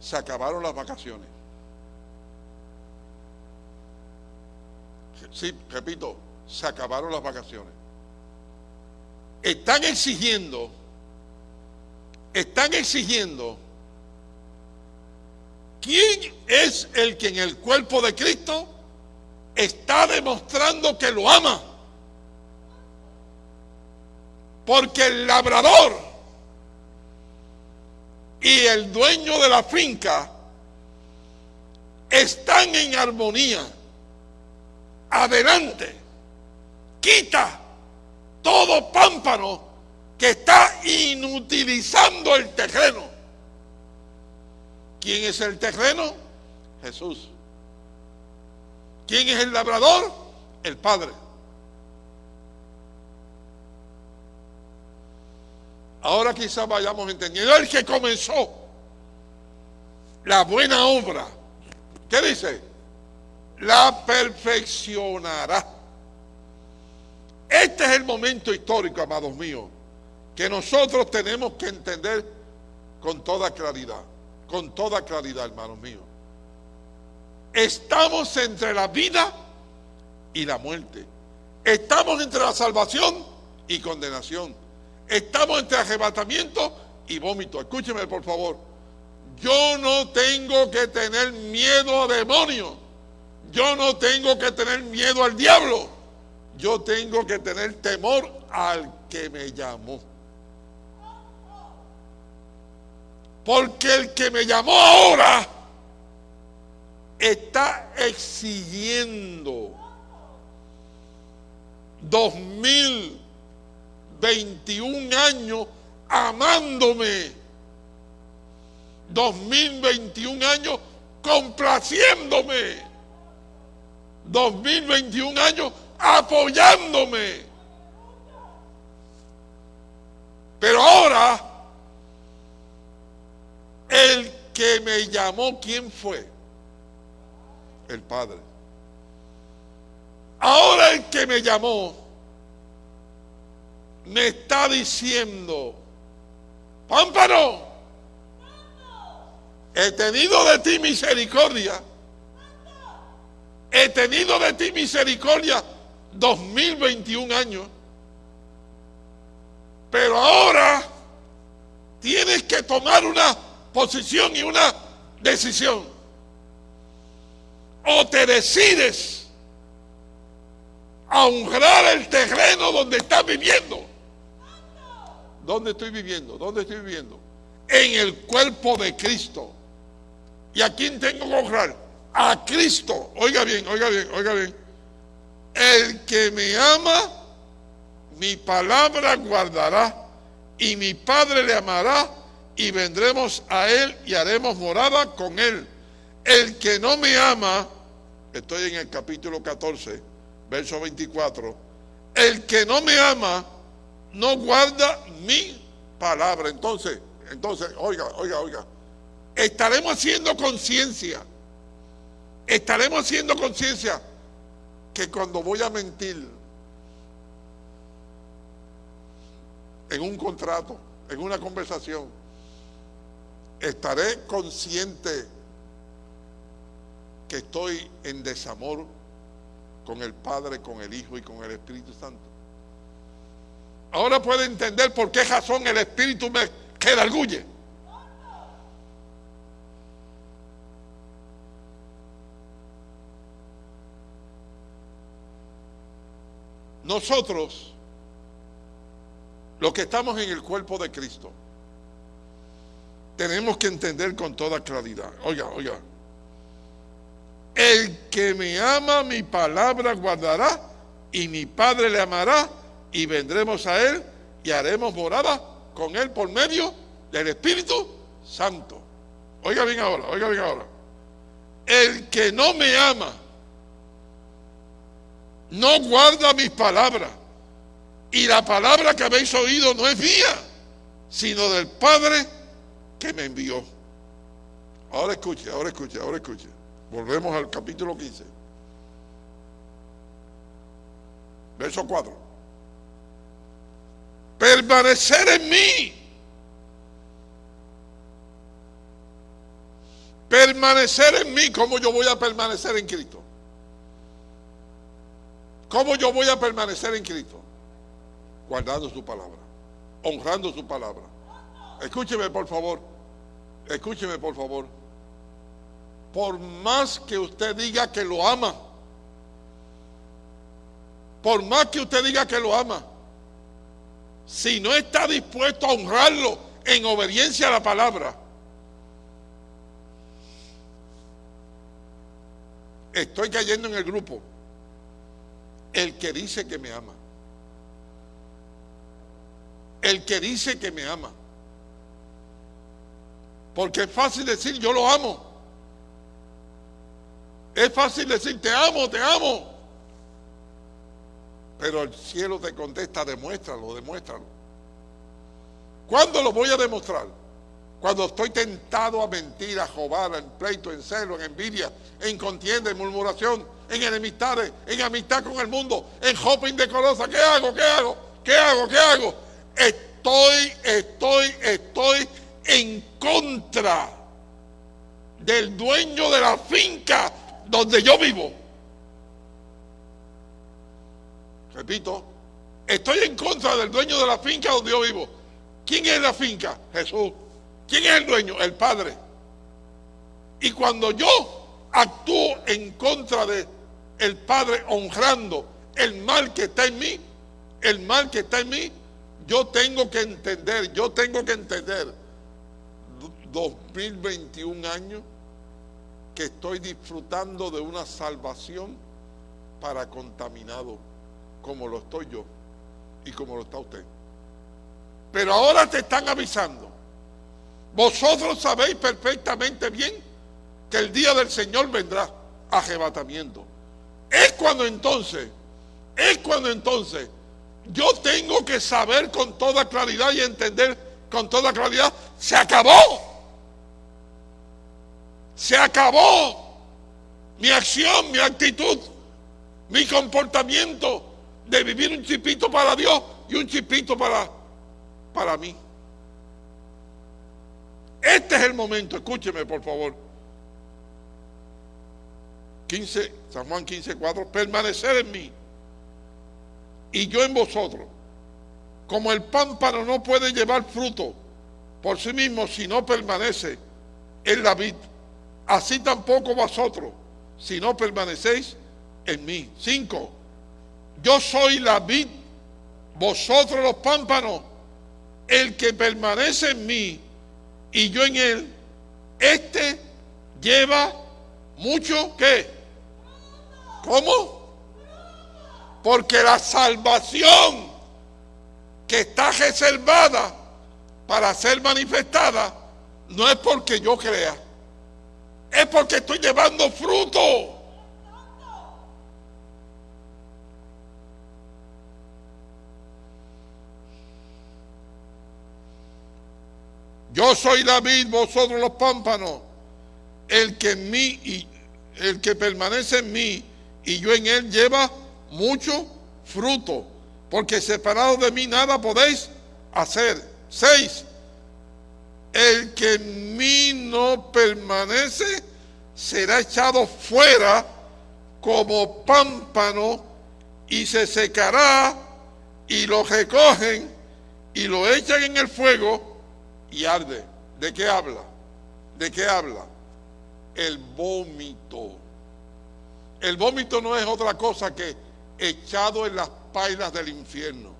S1: Se acabaron las vacaciones. Sí, repito, se acabaron las vacaciones. Están exigiendo, están exigiendo, ¿quién es el que en el cuerpo de Cristo está demostrando que lo ama? Porque el labrador y el dueño de la finca están en armonía. Adelante, quita todo pámpano que está inutilizando el terreno. ¿Quién es el terreno? Jesús. ¿Quién es el labrador? El Padre. Ahora quizás vayamos entendiendo. El que comenzó la buena obra, ¿qué dice? La perfeccionará. Este es el momento histórico, amados míos, que nosotros tenemos que entender con toda claridad, con toda claridad, hermanos míos. Estamos entre la vida y la muerte. Estamos entre la salvación y condenación. Estamos entre arrebatamiento y vómito. Escúcheme, por favor. Yo no tengo que tener miedo a demonios. Yo no tengo que tener miedo al diablo. Yo tengo que tener temor al que me llamó. Porque el que me llamó ahora está exigiendo dos mil 21 años amándome. 2021 años complaciéndome. 2021 años apoyándome. Pero ahora, el que me llamó, ¿quién fue? El Padre. Ahora el que me llamó me está diciendo, pámpano, he tenido de ti misericordia, he tenido de ti misericordia 2021 años, pero ahora tienes que tomar una posición y una decisión. O te decides a honrar el terreno donde estás viviendo ¿Dónde estoy viviendo? ¿Dónde estoy viviendo? En el cuerpo de Cristo. ¿Y a quién tengo que honrar? A Cristo. Oiga bien, oiga bien, oiga bien. El que me ama mi palabra guardará y mi Padre le amará y vendremos a él y haremos morada con él. El que no me ama, estoy en el capítulo 14, verso 24, el que no me ama no guarda mi palabra. Entonces, entonces, oiga, oiga, oiga, estaremos haciendo conciencia, estaremos haciendo conciencia que cuando voy a mentir en un contrato, en una conversación, estaré consciente que estoy en desamor con el Padre, con el Hijo y con el Espíritu Santo. Ahora puedo entender por qué razón el Espíritu me queda Nosotros, los que estamos en el cuerpo de Cristo, tenemos que entender con toda claridad. Oiga, oiga. El que me ama, mi palabra guardará, y mi Padre le amará, y vendremos a él y haremos morada con él por medio del Espíritu Santo. Oiga bien ahora, oiga bien ahora. El que no me ama, no guarda mis palabras. Y la palabra que habéis oído no es mía, sino del Padre que me envió. Ahora escuche, ahora escuche, ahora escuche. Volvemos al capítulo 15. Verso 4 permanecer en mí. Permanecer en mí. ¿Cómo yo voy a permanecer en Cristo? ¿Cómo yo voy a permanecer en Cristo? Guardando su palabra, honrando su palabra. Escúcheme, por favor. Escúcheme, por favor. Por más que usted diga que lo ama, por más que usted diga que lo ama, si no está dispuesto a honrarlo en obediencia a la palabra, estoy cayendo en el grupo. El que dice que me ama. El que dice que me ama. Porque es fácil decir yo lo amo. Es fácil decir te amo, te amo. Pero el cielo te contesta, demuéstralo, demuéstralo. ¿Cuándo lo voy a demostrar? Cuando estoy tentado a mentir, a jobar, en pleito, en celo, en envidia, en contienda, en murmuración, en enemistades, en amistad con el mundo, en shopping decorosa. ¿Qué hago? ¿Qué hago? ¿Qué hago? ¿Qué hago? Estoy, estoy, estoy en contra del dueño de la finca donde yo vivo. Repito, estoy en contra del dueño de la finca donde yo vivo. ¿Quién es la finca? Jesús. ¿Quién es el dueño? El Padre. Y cuando yo actúo en contra de el Padre honrando el mal que está en mí, el mal que está en mí, yo tengo que entender, yo tengo que entender 2021 años que estoy disfrutando de una salvación para contaminado como lo estoy yo y como lo está usted. Pero ahora te están avisando. Vosotros sabéis perfectamente bien que el día del Señor vendrá arrebatamiento. Es cuando entonces, es cuando entonces yo tengo que saber con toda claridad y entender con toda claridad, se acabó. Se acabó mi acción, mi actitud, mi comportamiento de vivir un chipito para Dios y un chipito para, para mí. Este es el momento, escúcheme por favor. 15, San Juan 15, 4, permanecer en mí y yo en vosotros. Como el pámpano no puede llevar fruto por sí mismo si no permanece en la vid, así tampoco vosotros si no permanecéis en mí. 5. Yo soy la vid, vosotros los pámpanos. El que permanece en mí y yo en él, este lleva mucho ¿qué? ¿Cómo? Porque la salvación reservada para ser manifestada, no es porque yo crea, es porque estoy llevando fruto. Yo soy la vid, vosotros los pámpanos. El que en mí y el que permanece en mí y yo en él lleva mucho fruto, porque separado de mí nada podéis hacer. Seis. El que en mí no permanece será echado fuera como pámpano y se secará y lo recogen y lo echan en el fuego y arde. ¿De qué habla? ¿De qué habla? El vómito. El vómito no es otra cosa que echado en las pailas del infierno.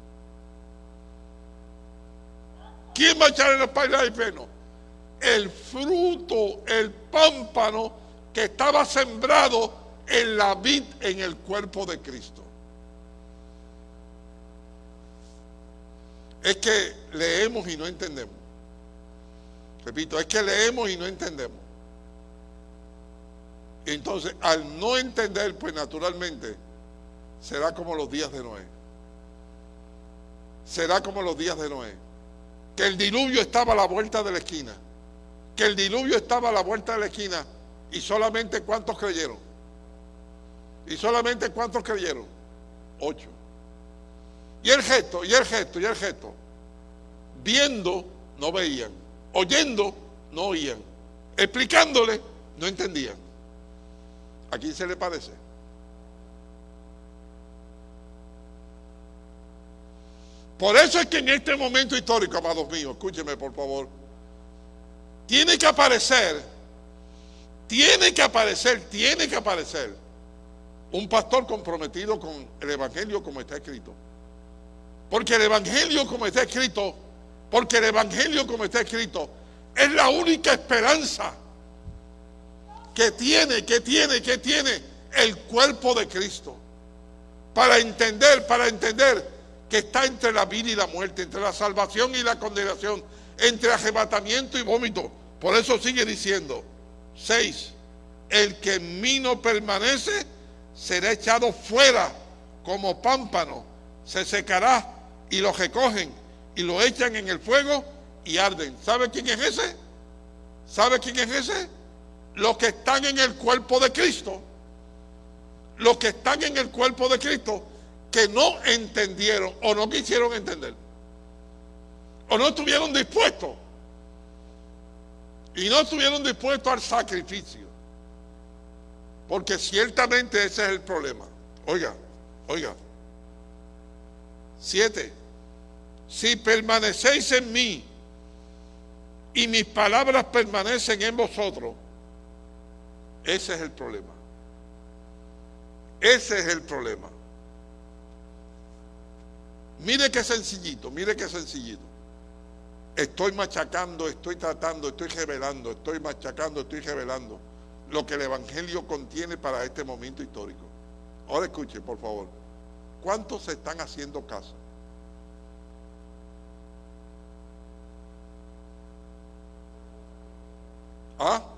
S1: ¿Quién va a echar en las pailas del infierno? El fruto, el pámpano que estaba sembrado en la vid en el cuerpo de Cristo. Es que leemos y no entendemos. Repito, es que leemos y no entendemos. Entonces, al no entender, pues naturalmente, será como los días de Noé. Será como los días de Noé. Que el diluvio estaba a la vuelta de la esquina. Que el diluvio estaba a la vuelta de la esquina. Y solamente cuántos creyeron. Y solamente cuántos creyeron. Ocho. Y el gesto, y el gesto, y el gesto. Viendo, no veían. Oyendo, no oían. Explicándole, no entendían. ¿A quién se le parece? Por eso es que en este momento histórico, amados míos, escúcheme por favor, tiene que aparecer, tiene que aparecer, tiene que aparecer un pastor comprometido con el Evangelio como está escrito. Porque el Evangelio como está escrito, porque el Evangelio como está escrito, es la única esperanza que tiene, que tiene, que tiene el cuerpo de Cristo. Para entender, para entender que está entre la vida y la muerte, entre la salvación y la condenación, entre arrebatamiento y vómito. Por eso sigue diciendo, seis, el que en mí no permanece será echado fuera como pámpano, se secará y lo recogen y lo echan en el fuego y arden. ¿Sabe quién es ese? ¿Sabe quién es ese? Los que están en el cuerpo de Cristo. Los que están en el cuerpo de Cristo que no entendieron o no quisieron entender. O no estuvieron dispuestos. Y no estuvieron dispuestos al sacrificio. Porque ciertamente ese es el problema. Oiga, oiga. Siete. Si permanecéis en mí y mis palabras permanecen en vosotros, ese es el problema. Ese es el problema. Mire qué sencillito, mire qué sencillito. Estoy machacando, estoy tratando, estoy revelando, estoy machacando, estoy revelando lo que el Evangelio contiene para este momento histórico. Ahora escuche, por favor. ¿Cuántos se están haciendo caso?
S6: Ha?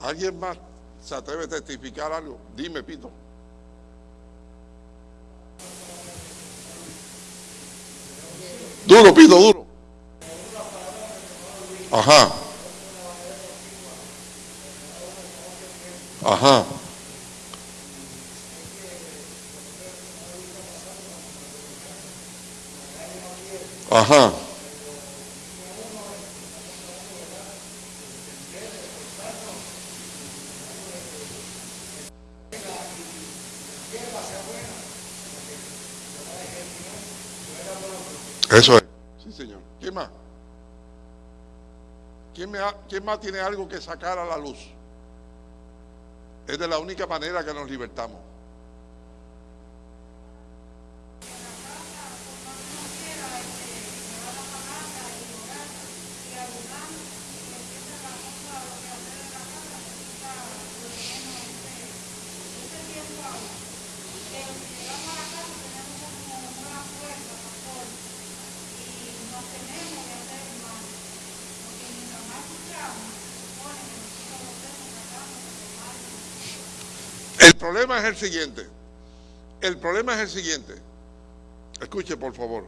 S1: ¿Alguien más se atreve a testificar algo? Dime, Pito. Duro, Pito, duro. Ajá. Ajá. Ajá. Eso es. Sí, señor. ¿Quién más? ¿Quién, más tiene algo que sacar a la luz? Es de la única manera que nos libertamos. Siguiente. El problema es el siguiente. Escuche, por favor.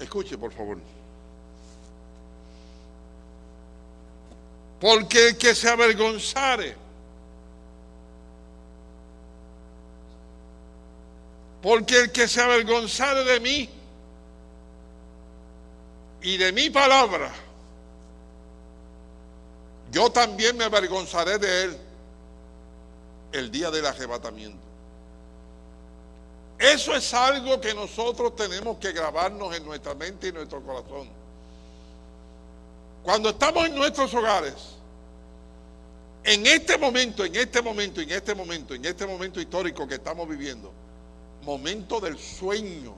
S1: Escuche, por favor. Porque el que se avergonzare, porque el que se avergonzare de mí y de mi palabra, yo también me avergonzaré de él el día del arrebatamiento. Eso es algo que nosotros tenemos que grabarnos en nuestra mente y en nuestro corazón. Cuando estamos en nuestros hogares, en este momento, en este momento, en este momento, en este momento histórico que estamos viviendo, momento del sueño,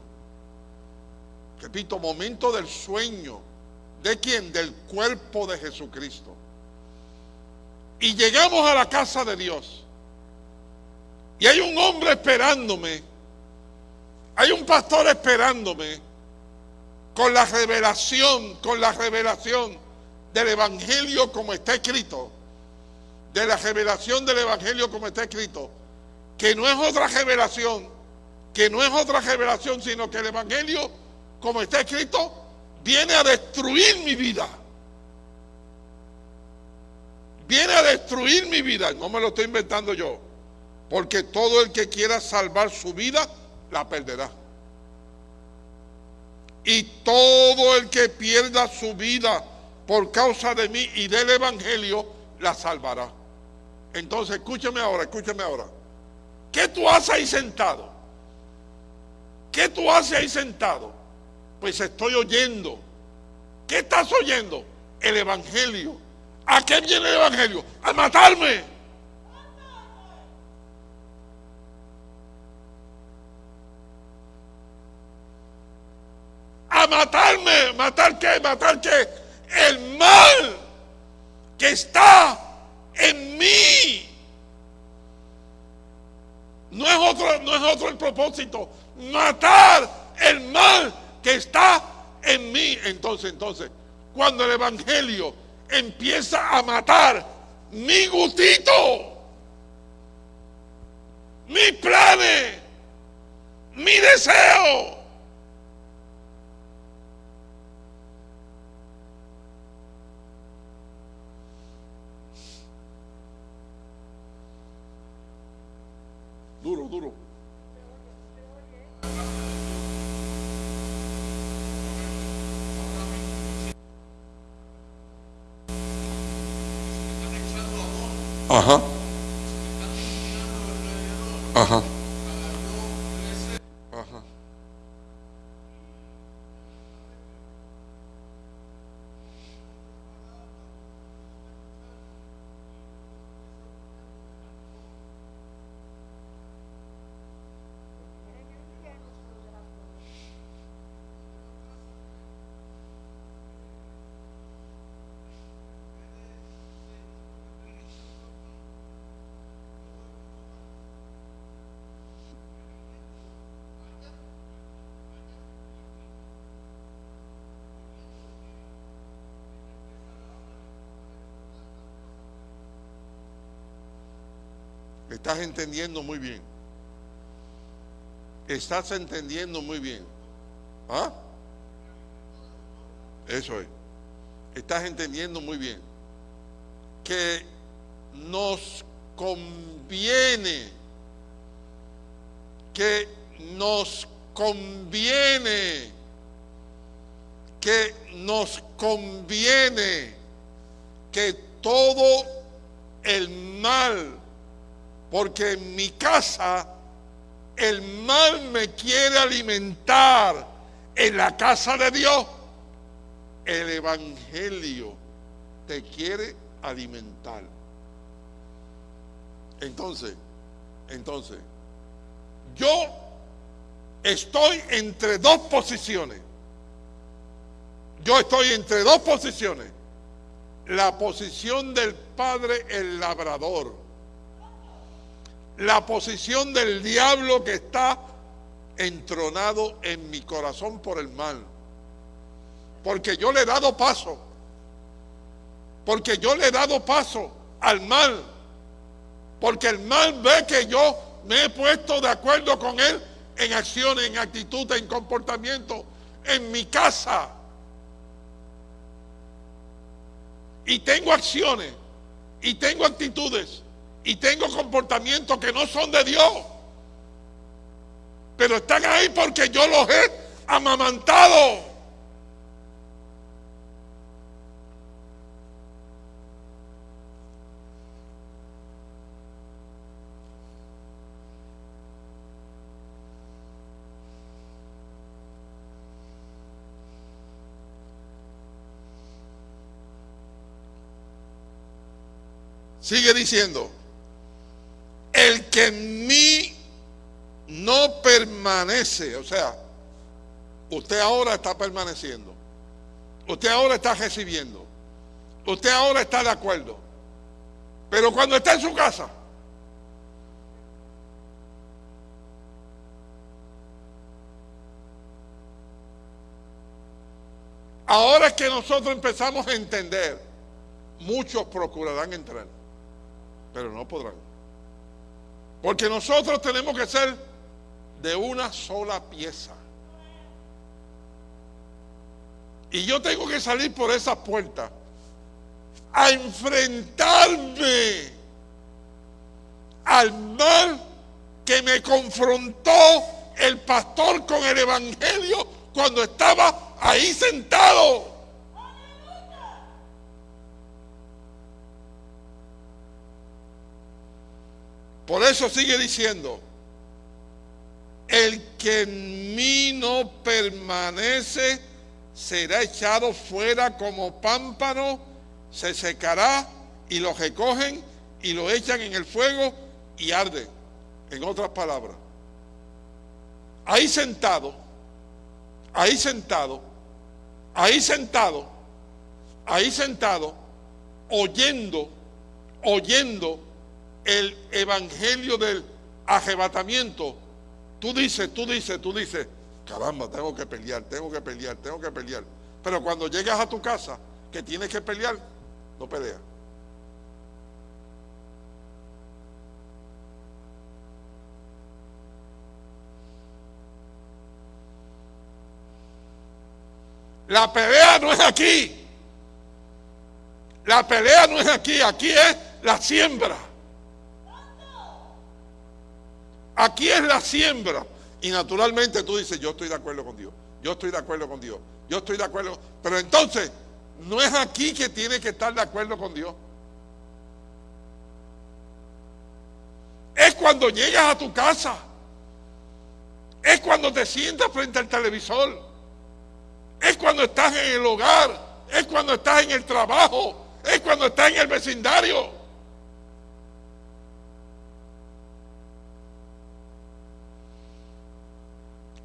S1: repito, momento del sueño, ¿de quién? Del cuerpo de Jesucristo. Y llegamos a la casa de Dios. Y hay un hombre esperándome, hay un pastor esperándome con la revelación, con la revelación del Evangelio como está escrito, de la revelación del Evangelio como está escrito, que no es otra revelación, que no es otra revelación, sino que el Evangelio como está escrito viene a destruir mi vida. Viene a destruir mi vida, no me lo estoy inventando yo, porque todo el que quiera salvar su vida, la perderá. Y todo el que pierda su vida por causa de mí y del Evangelio, la salvará. Entonces, escúchame ahora, escúchame ahora. ¿Qué tú haces ahí sentado? ¿Qué tú haces ahí sentado? Pues estoy oyendo. ¿Qué estás oyendo? El Evangelio. ¿A qué viene el Evangelio? A matarme. a matarme. ¿Matar qué? ¿Matar qué? El mal que está en mí. No es otro, no es otro el propósito. Matar el mal que está en mí. Entonces, entonces, cuando el Evangelio empieza a matar mi gustito, mis planes, mi deseo. Duro, duro. Ajá. Ajá. Estás entendiendo muy bien. Estás entendiendo muy bien. ¿Ah? Eso es. Estás entendiendo muy bien. Que nos conviene, que nos conviene, que nos conviene que todo el mal, porque en mi casa el mal me quiere alimentar, en la casa de Dios el Evangelio te quiere alimentar. Entonces, entonces, yo estoy entre dos posiciones. Yo estoy entre dos posiciones. La posición del Padre el labrador. La posición del diablo que está entronado en mi corazón por el mal. Porque yo le he dado paso. Porque yo le he dado paso al mal porque el mal ve que yo me he puesto de acuerdo con él en acciones, en actitud, en comportamiento, en mi casa. Y tengo acciones, y tengo actitudes, y tengo comportamientos que no son de Dios. Pero están ahí porque yo los he amamantado. Sigue diciendo, el que en mí no permanece, o sea, usted ahora está permaneciendo, usted ahora está recibiendo, usted ahora está de acuerdo, pero cuando está en su casa, ahora que nosotros empezamos a entender, muchos procurarán entrar pero no podrán. Porque nosotros tenemos que ser de una sola pieza. Y yo tengo que salir por esa puerta a enfrentarme al mal que me confrontó el pastor con el evangelio cuando estaba ahí sentado. Por eso sigue diciendo, el que en mí no permanece será echado fuera como pámpano, se secará y lo recogen y lo echan en el fuego y arde. En otras palabras, ahí sentado, ahí sentado, ahí sentado, ahí sentado, oyendo, oyendo el evangelio del arrebatamiento, tú dices, tú dices, tú dices, caramba, tengo que pelear, tengo que pelear, tengo que pelear. Pero cuando llegas a tu casa, que tienes que pelear, no peleas. La pelea no es aquí. La pelea no es aquí, aquí es la siembra. Aquí es la siembra. Y naturalmente tú dices, yo estoy de acuerdo con Dios. Yo estoy de acuerdo con Dios. Yo estoy de acuerdo. Pero entonces, no es aquí que tienes que estar de acuerdo con Dios. Es cuando llegas a tu casa. Es cuando te sientas frente al televisor. Es cuando estás en el hogar. Es cuando estás en el trabajo. Es cuando estás en el vecindario.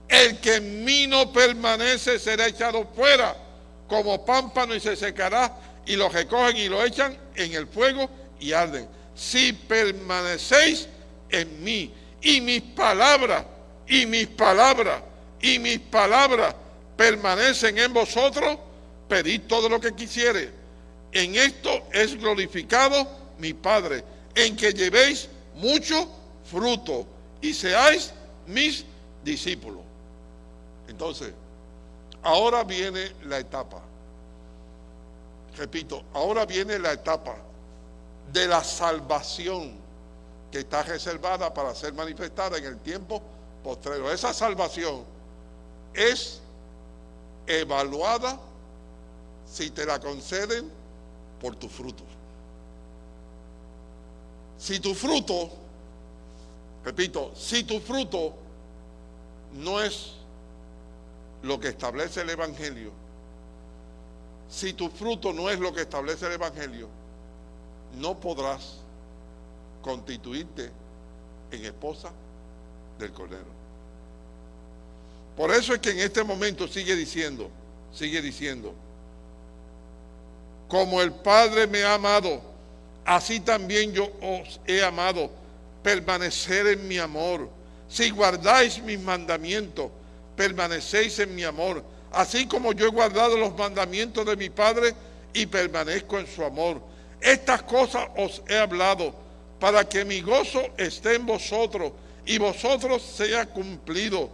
S1: El que en mí no permanece será echado fuera como pámpano y se secará y lo recogen y lo echan en el fuego y arden. Si permanecéis en mí y mis palabras y mis palabras y mis palabras permanecen en vosotros, pedid todo lo que quisiere. En esto es glorificado mi Padre, en que llevéis mucho fruto y seáis mis discípulos. Entonces, ahora viene la etapa. Repito, ahora viene la etapa de la salvación que está reservada para ser manifestada en el tiempo postrero. Esa salvación es evaluada si te la conceden por tu fruto. Si tu fruto, repito, si tu fruto no es lo que establece el Evangelio, si tu fruto no es lo que establece el Evangelio, no podrás constituirte en esposa del Cordero. Por eso es que en este momento sigue diciendo, sigue diciendo, como el Padre me ha amado, así también yo os he amado, permanecer en mi amor. Si guardáis mis mandamientos, permanecéis en mi amor, así como yo he guardado los mandamientos de mi Padre y permanezco en su amor. Estas cosas os he hablado para que mi gozo esté en vosotros y vosotros sea cumplido.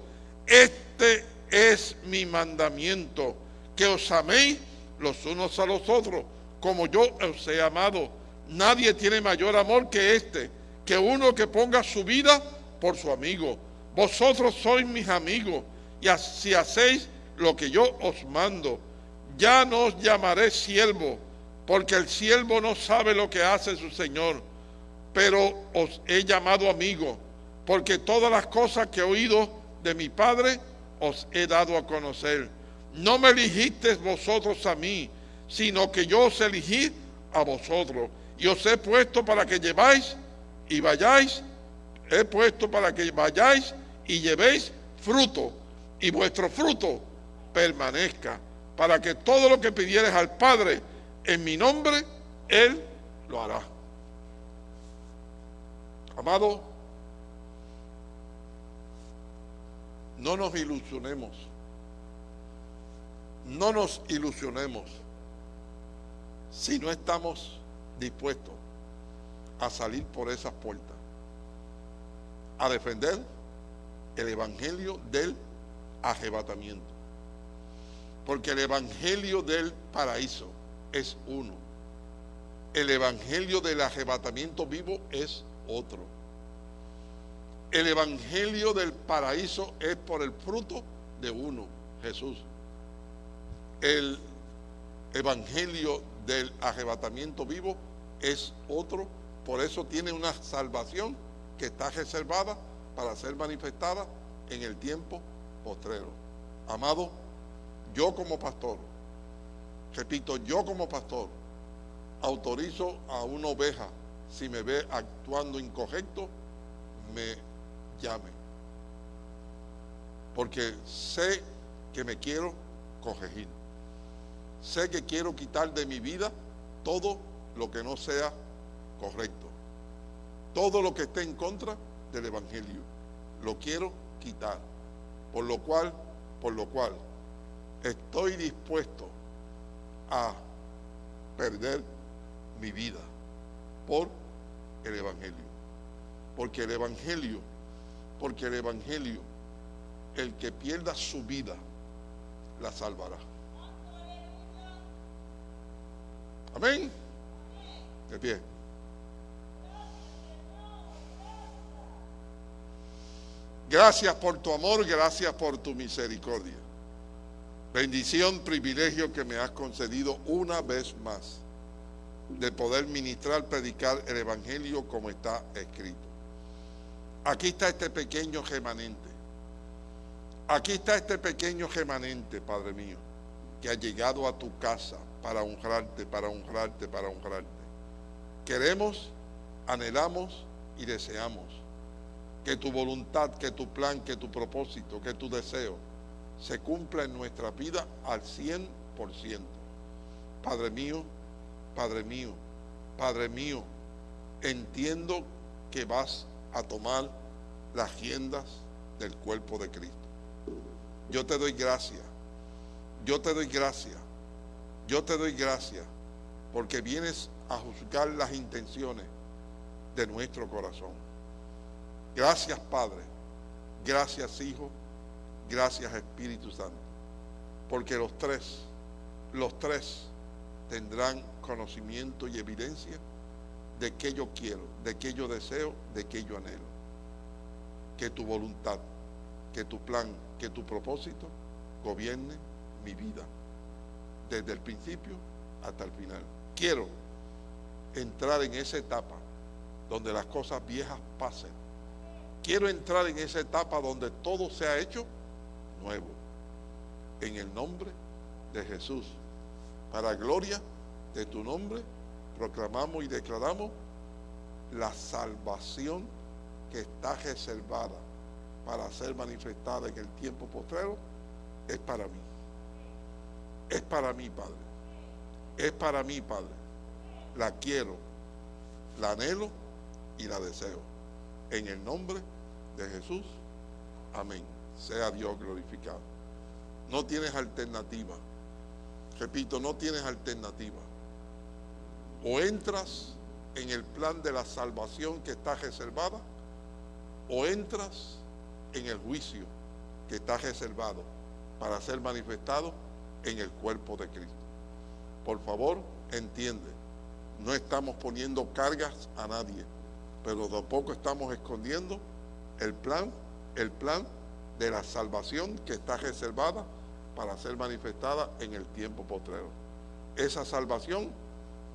S1: Este es mi mandamiento, que os améis los unos a los otros, como yo os he amado. Nadie tiene mayor amor que este, que uno que ponga su vida por su amigo. Vosotros sois mis amigos, y si hacéis lo que yo os mando, ya no os llamaré siervo, porque el siervo no sabe lo que hace su Señor, pero os he llamado amigo, porque todas las cosas que he oído de mi Padre os he dado a conocer. No me eligisteis vosotros a mí, sino que yo os elegí a vosotros y os he puesto para que lleváis y vayáis, he puesto para que vayáis y llevéis fruto y vuestro fruto permanezca, para que todo lo que pidieres al Padre en mi nombre, Él lo hará. Amado, no nos ilusionemos, no nos ilusionemos si no estamos dispuestos a salir por esas puertas, a defender el Evangelio del arrebatamiento. Porque el Evangelio del paraíso es uno. El Evangelio del arrebatamiento vivo es otro. El Evangelio del paraíso es por el fruto de uno, Jesús. El Evangelio del arrebatamiento vivo es otro, por eso tiene una salvación que está reservada para ser manifestada en el tiempo postrero. Amado, yo como pastor, repito, yo como pastor, autorizo a una oveja, si me ve actuando incorrecto, me llame. Porque sé que me quiero corregir. Sé que quiero quitar de mi vida todo lo que no sea correcto. Todo lo que esté en contra del Evangelio. Lo quiero quitar. Por lo cual, por lo cual, estoy dispuesto a perder mi vida por el Evangelio. Porque el Evangelio, porque el Evangelio, el que pierda su vida, la salvará. Amén. De pie. Gracias por tu amor, gracias por tu misericordia. Bendición, privilegio que me has concedido una vez más de poder ministrar, predicar el Evangelio como está escrito. Aquí está este pequeño remanente. Aquí está este pequeño remanente, Padre mío, que ha llegado a tu casa para honrarte, para honrarte, para honrarte. Queremos, anhelamos y deseamos que tu voluntad, que tu plan, que tu propósito, que tu deseo se cumpla en nuestra vida al 100%. Padre mío, Padre mío, Padre mío, entiendo que vas a tomar las riendas del cuerpo de Cristo. Yo te doy gracias, yo te doy gracias yo te doy gracias porque vienes a juzgar las intenciones de nuestro corazón. Gracias Padre, gracias Hijo, gracias Espíritu Santo. Porque los tres, los tres tendrán conocimiento y evidencia de que yo quiero, de que yo deseo, de que yo anhelo. Que tu voluntad, que tu plan, que tu propósito gobierne mi vida desde el principio hasta el final. Quiero entrar en esa etapa donde las cosas viejas pasen. Quiero entrar en esa etapa donde todo se ha hecho nuevo. En el nombre de Jesús. Para gloria de tu nombre, proclamamos y declaramos la salvación que está reservada para ser manifestada en el tiempo postrero es para mí. Es para mí, Padre. Es para mí, Padre. La quiero, la anhelo y la deseo. En el nombre de Jesús. Amén. Sea Dios glorificado. No tienes alternativa. Repito, no tienes alternativa. O entras en el plan de la salvación que está reservada, o entras en el juicio que está reservado para ser manifestado en el cuerpo de Cristo. Por favor, entiende, no estamos poniendo cargas a nadie, pero tampoco estamos escondiendo el plan, el plan de la salvación que está reservada para ser manifestada en el tiempo postrero. Esa salvación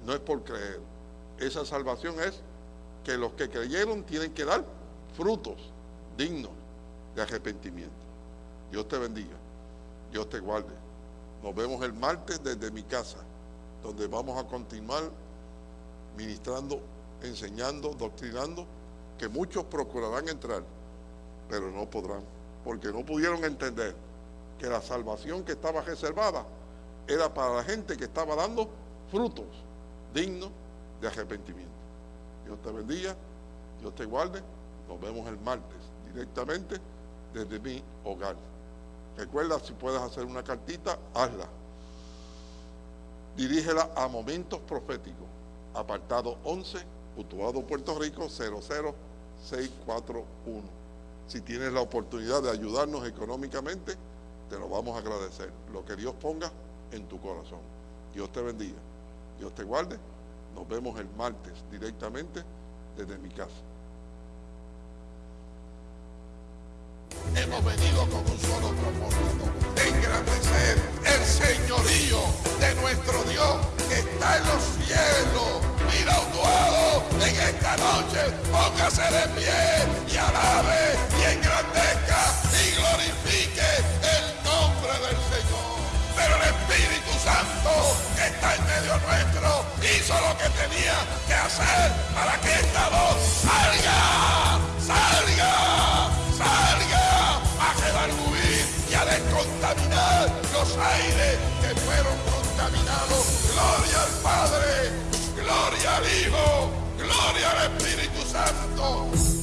S1: no es por creer, esa salvación es que los que creyeron tienen que dar frutos dignos de arrepentimiento. Dios te bendiga, Dios te guarde. Nos vemos el martes desde mi casa, donde vamos a continuar ministrando, enseñando, doctrinando, que muchos procurarán entrar, pero no podrán, porque no pudieron entender que la salvación que estaba reservada era para la gente que estaba dando frutos dignos de arrepentimiento. Dios te bendiga, Dios te guarde. Nos vemos el martes directamente desde mi hogar. Recuerda, si puedes hacer una cartita, hazla. Dirígela a Momentos Proféticos, apartado 11, Utuado, Puerto Rico, 00641. Si tienes la oportunidad de ayudarnos económicamente, te lo vamos a agradecer. Lo que Dios ponga en tu corazón. Dios te bendiga. Dios te guarde. Nos vemos el martes directamente desde mi casa.
S4: Hemos venido con un solo propósito, engrandecer el señorío de nuestro Dios que está en los cielos. Mira un en esta noche, póngase de pie y alabe y engrandezca y glorifique el nombre del Señor. Pero el Espíritu Santo que está en medio nuestro hizo lo que tenía que hacer para que esta voz salga, salga, salga y a descontaminar los aires que fueron contaminados. Gloria al Padre, Gloria al Hijo, gloria al Espíritu Santo.